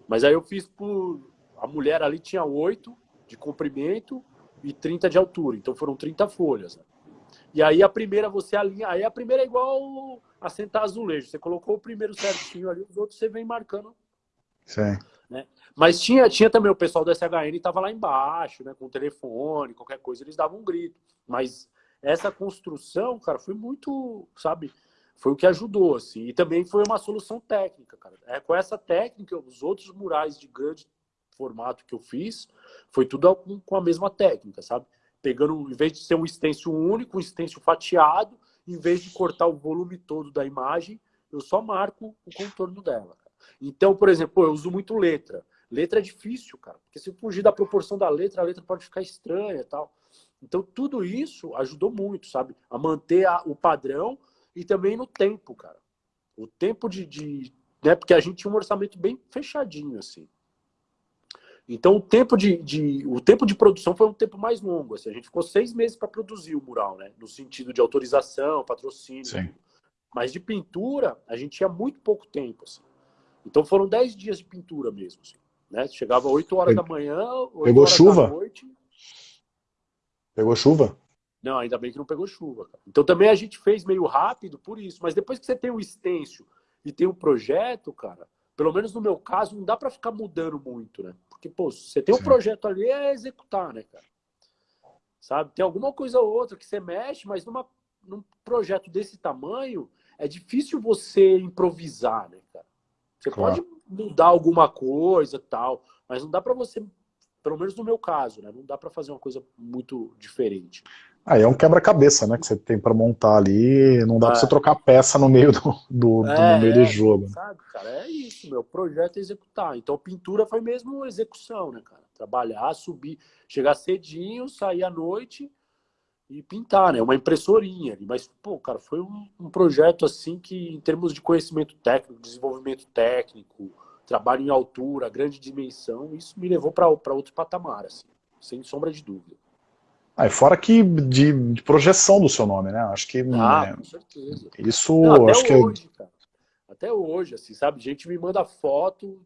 Mas aí eu fiz por. A mulher ali tinha 8 de comprimento e 30 de altura, então foram 30 folhas. Né? E aí a primeira você alinha. Aí a primeira é igual assentar azulejo. Você colocou o primeiro certinho ali, os outros você vem marcando. Sim. Né? Mas tinha, tinha também o pessoal do SHN estava lá embaixo, né? Com o telefone, qualquer coisa, eles davam um grito. Mas essa construção, cara, foi muito, sabe, foi o que ajudou, assim. E também foi uma solução técnica, cara. É, com essa técnica, os outros murais de grande formato que eu fiz, foi tudo com, a mesma técnica, sabe? Pegando, em vez de ser um stencil único, um stencil fatiado, em vez de cortar o volume todo da imagem, eu só marco o contorno dela. Então, por exemplo, eu uso muito letra. Letra é difícil, cara, porque se fugir da proporção da letra, a letra pode ficar estranha e tal. Então, tudo isso ajudou muito, sabe? A manter a, o padrão e também no tempo, cara. O tempo de, de. né? Porque a gente tinha um orçamento bem fechadinho, assim. Então, o tempo de, de, o tempo de produção foi um tempo mais longo. Assim. A gente ficou seis meses para produzir o mural, né? No sentido de autorização, patrocínio. Sim. Mas de pintura, a gente tinha muito pouco tempo. Assim. Então, foram dez dias de pintura mesmo. Assim, né? Chegava oito horas da manhã, oito horas chuva? da noite. Pegou chuva? Não, ainda bem que não pegou chuva. Cara. Então também a gente fez meio rápido por isso. Mas depois que você tem o extenso e tem o projeto, cara, pelo menos no meu caso, não dá para ficar mudando muito, né? Porque, pô, você tem um Sim. projeto ali, é executar, né, cara? Sabe? Tem alguma coisa ou outra que você mexe, mas numa, num projeto desse tamanho, é difícil você improvisar, né, cara? Você claro. pode mudar alguma coisa tal, mas não dá para você pelo menos no meu caso, né? Não dá para fazer uma coisa muito diferente. Aí é um quebra-cabeça, né? Que você tem para montar ali, não dá é. para você trocar peça no meio do, do, é, no meio do é, jogo. Sabe, cara, é isso, meu projeto é executar. Então pintura foi mesmo execução, né, cara? Trabalhar, subir, chegar cedinho, sair à noite e pintar, né? Uma impressorinha. Mas, pô, cara, foi um, um projeto assim que, em termos de conhecimento técnico, desenvolvimento técnico, trabalho em altura, grande dimensão, isso me levou para outro patamar, assim, sem sombra de dúvida. Ah, fora que de, de, projeção do seu nome, né? Acho que. Ah, é, com certeza. Isso, Não, acho que. Hoje, cara, até hoje, assim, sabe? Gente me manda foto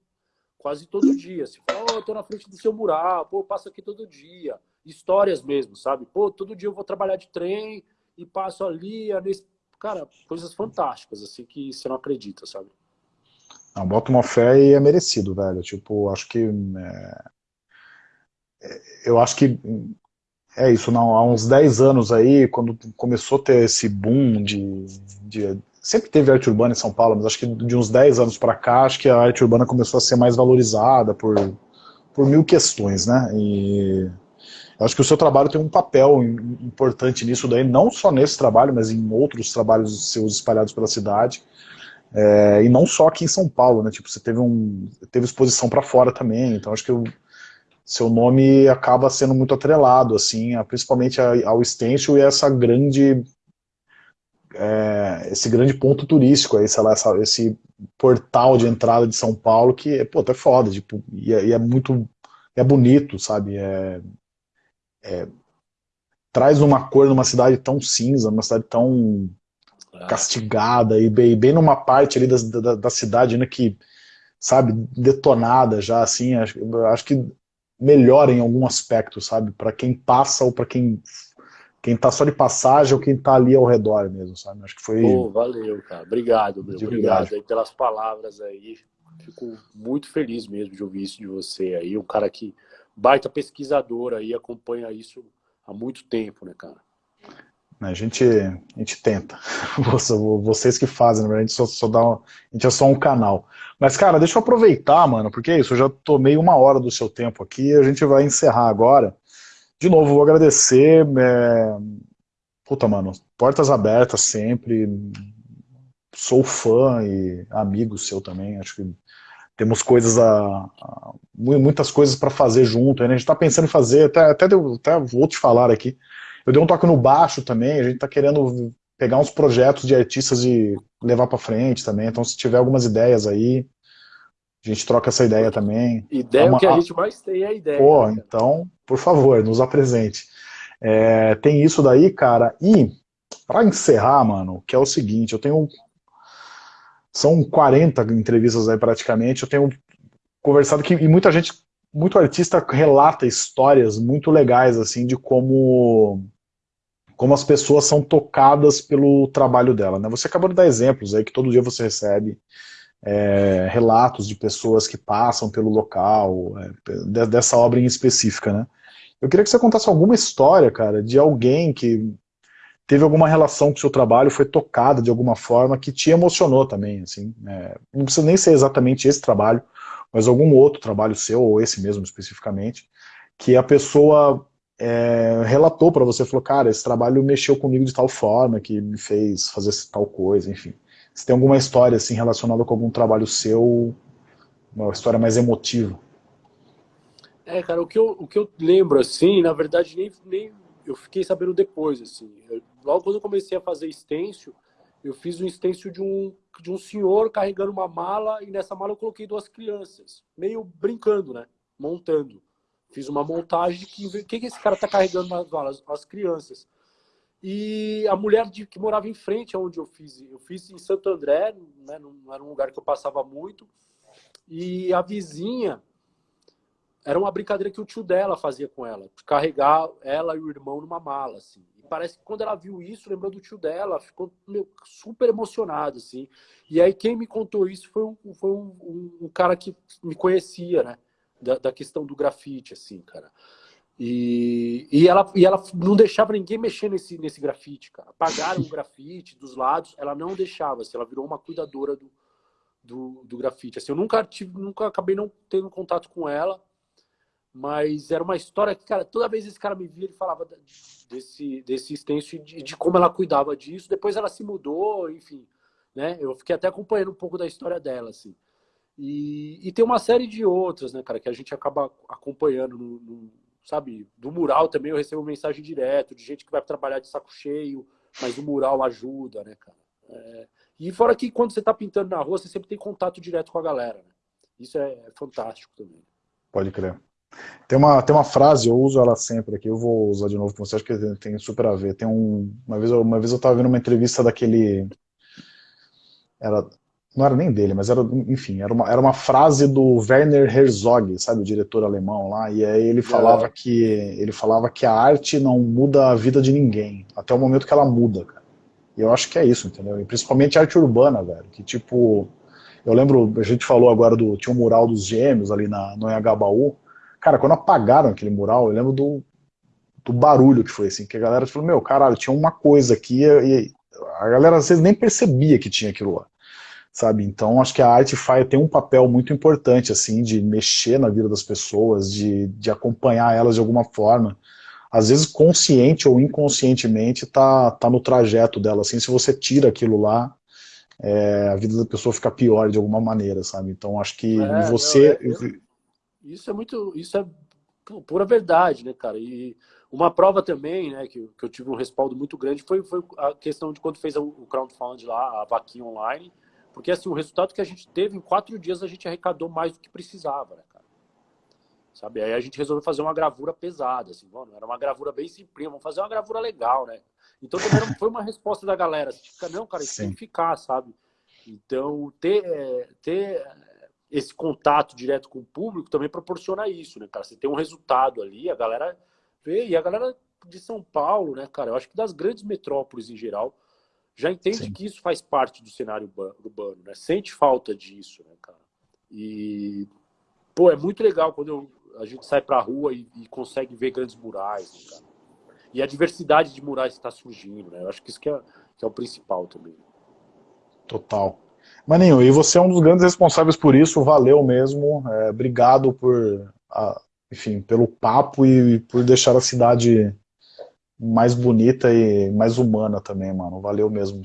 quase todo dia. Assim, oh, eu tô na frente do seu mural, pô, eu passo aqui todo dia. Histórias mesmo, sabe? Pô, todo dia eu vou trabalhar de trem e passo ali, nesse... cara, coisas fantásticas, assim, que você não acredita, sabe? Não, uma fé e é merecido, velho. Tipo, acho que. É... eu acho que. É isso, não, há uns 10 anos aí, quando começou a ter esse boom de, de sempre teve arte urbana em São Paulo, mas acho que de uns 10 anos para cá, acho que a arte urbana começou a ser mais valorizada por, por mil questões, né? E acho que o seu trabalho tem um papel importante nisso daí, não só nesse trabalho, mas em outros trabalhos seus espalhados pela cidade. É, e não só aqui em São Paulo, né? Tipo, você teve, um, teve exposição para fora também, então acho que eu, seu nome acaba sendo muito atrelado, assim, principalmente ao Stencil e essa grande, é, esse grande ponto turístico aí, sei lá, essa, esse portal de entrada de São Paulo que, pô, é foda, tipo, e é, e é muito, é bonito, sabe, é, é, traz uma cor numa cidade tão cinza, numa cidade tão é. Castigada, e bem, bem numa parte ali da, da, da cidade, né, que, sabe, detonada já, assim, acho, acho que melhor em algum aspecto, sabe? Para quem passa ou para quem quem tá só de passagem ou quem tá ali ao redor mesmo, sabe? Acho que foi... Pô, valeu, cara. Obrigado, meu. Obrigado aí pelas palavras aí. Fico muito feliz mesmo de ouvir isso de você aí. Um cara que baita pesquisador aí, acompanha isso há muito tempo, né, cara? A gente, a gente tenta. Vocês que fazem, na verdade, a gente, só, só dá a gente é só um canal. Mas, cara, deixa eu aproveitar, mano, porque é isso, eu já tomei uma hora do seu tempo aqui, a gente vai encerrar agora. De novo, vou agradecer. É... Puta, mano, portas abertas sempre. Sou fã e amigo seu também. Acho que temos coisas a, a muitas coisas para fazer junto. Né? A gente está pensando em fazer, até, até, até vou te falar aqui. Eu dei um toque no baixo também. A gente está querendo pegar uns projetos de artistas e levar para frente também. Então, se tiver algumas ideias aí, a gente troca essa ideia também. Ideia é uma... que a gente mais tem é a ideia. Pô, cara. então, por favor, nos apresente. É, tem isso daí, cara. E, para encerrar, mano, que é o seguinte, eu tenho... São 40 entrevistas aí praticamente, eu tenho conversado que, e muita gente, muito artista relata histórias muito legais, assim, de como como as pessoas são tocadas pelo trabalho dela. Né? Você acabou de dar exemplos aí que todo dia você recebe é, relatos de pessoas que passam pelo local, é, dessa obra em específica. Né? Eu queria que você contasse alguma história, cara, de alguém que teve alguma relação com o seu trabalho, foi tocada de alguma forma, que te emocionou também. Assim, é, não precisa nem ser exatamente esse trabalho, mas algum outro trabalho seu, ou esse mesmo especificamente, que a pessoa é, relatou para você, falou, cara, esse trabalho mexeu comigo de tal forma, que me fez fazer tal coisa, enfim. Se tem alguma história assim relacionada com algum trabalho seu, uma história mais emotiva. É, cara, o que eu, o que eu lembro, assim, na verdade, nem, nem eu fiquei sabendo depois, assim. Eu, logo quando eu comecei a fazer stencil, eu fiz um stencil de um, de um senhor carregando uma mala, e nessa mala eu coloquei duas crianças, meio brincando, né? Montando. Fiz uma montagem de que, o que, esse cara está carregando nas? As crianças. E a mulher de, que morava em frente aonde eu fiz, eu fiz em Santo André, né, não era um lugar que eu passava muito, e a vizinha, era uma brincadeira que o tio dela fazia com ela, carregar ela e o irmão numa mala, assim. E parece que quando ela viu isso, lembrou do tio dela, ficou meu, super emocionado, assim. E aí quem me contou isso foi um, foi um, um, um cara que me conhecia, né? Da, da questão do grafite, assim, cara. E, e, ela, e ela não deixava ninguém mexer nesse, nesse grafite, cara. Apagaram o grafite dos lados, ela não deixava, assim, ela virou uma cuidadora do, do, do grafite. Assim, eu nunca, tive, nunca acabei não tendo contato com ela, mas era uma história que, cara, toda vez esse cara me via, ele falava desse, desse extenso e de, de como ela cuidava disso. Depois ela se mudou, enfim, né? Eu fiquei até acompanhando um pouco da história dela, assim. E, e, tem uma série de outras, né, cara, que a gente acaba acompanhando, no, no, sabe? Do mural também eu recebo mensagem direto de gente que vai trabalhar de saco cheio, mas o mural ajuda, né, cara? É, e fora que quando você está pintando na rua, você sempre tem contato direto com a galera, né? Isso é, é fantástico também. Pode crer. Tem uma, tem uma frase, eu uso ela sempre aqui, eu vou usar de novo com você, acho que tem super a ver. Tem um, uma, vez, uma vez eu estava vendo uma entrevista daquele... Era não era nem dele, mas era, enfim, era uma, era uma frase do Werner Herzog, sabe, o diretor alemão lá, e aí ele falava é. que ele falava que a arte não muda a vida de ninguém, até o momento que ela muda, cara. E eu acho que é isso, entendeu? E principalmente arte urbana, velho, que tipo, eu lembro, a gente falou agora do, tinha um mural dos gêmeos ali na, no Engabaú, cara, quando apagaram aquele mural, eu lembro do, do barulho que foi, assim, que a galera falou, meu, caralho, tinha uma coisa aqui, e a galera às vezes nem percebia que tinha aquilo lá sabe? Então acho que a arte faz, tem um papel muito importante, assim, de mexer na vida das pessoas, de, de acompanhar elas de alguma forma. Às vezes consciente ou inconscientemente tá, tá no trajeto dela, assim, se você tira aquilo lá, é, a vida da pessoa fica pior de alguma maneira, sabe? Então acho que é, você... Não, é, isso é muito... Isso é pura verdade, né, cara? E uma prova também, né, que, que eu tive um respaldo muito grande foi, foi a questão de quando fez o, o crowdfunding lá, a vaquinha online, porque assim, o resultado que a gente teve em quatro dias a gente arrecadou mais do que precisava, né, cara? Sabe? Aí a gente resolveu fazer uma gravura pesada, assim, mano, era uma gravura bem simples, vamos fazer uma gravura legal, né? Então também foi uma resposta da galera, assim, não, cara, isso Sim. tem que ficar, sabe? Então, ter, é, ter esse contato direto com o público também proporciona isso, né, cara? Você tem um resultado ali, a galera vê, e a galera de São Paulo, né, cara? Eu acho que das grandes metrópoles em geral, já entende Sim. que isso faz parte do cenário urbano, né? Sente falta disso, né, cara? E, pô, é muito legal quando eu, a gente sai pra rua e, e consegue ver grandes murais, né, cara? E a diversidade de murais está surgindo, né? Eu acho que isso que é, que é o principal também. Total. Maninho, e você é um dos grandes responsáveis por isso, valeu mesmo, é, obrigado por, a, enfim, pelo papo e por deixar a cidade mais bonita e mais humana também, mano, valeu mesmo,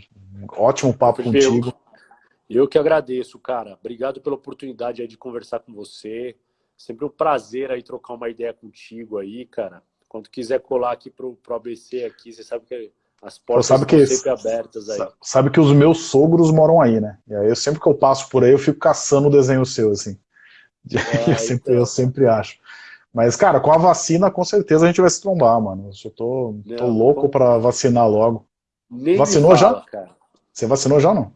ótimo papo contigo. Eu que agradeço, cara, obrigado pela oportunidade de conversar com você, sempre um prazer aí trocar uma ideia contigo aí, cara, quando quiser colar aqui pro, pro ABC aqui, você sabe que as portas sabe que, sempre abertas aí. Sabe que os meus sogros moram aí, né? E aí eu sempre que eu passo por aí, eu fico caçando o desenho seu, assim. É, eu, sempre, então. eu sempre acho. Mas, cara, com a vacina, com certeza a gente vai se trombar, mano. Eu tô, não, tô louco para vacinar logo. Nem Vacinou fala, já? Cara. Você vacinou já não?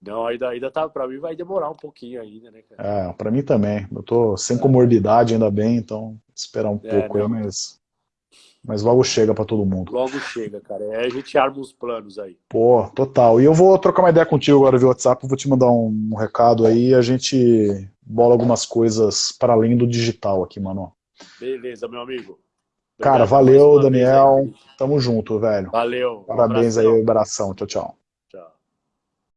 Não, ainda, ainda tá, pra mim vai demorar um pouquinho ainda, né, cara? É, pra mim também. Eu tô sem comorbidade ainda bem, então esperar um é, pouco não. aí, mas mas logo chega para todo mundo. Logo chega, cara. É a gente arma os planos aí. Pô, total. E eu vou trocar uma ideia contigo agora via WhatsApp, vou te mandar um, um recado aí e a gente bola algumas coisas para além do digital aqui, mano. Beleza, meu amigo. Cara, valeu, Daniel. Tamo junto, velho. Valeu. Parabéns um aí, abração. Tchau, tchau.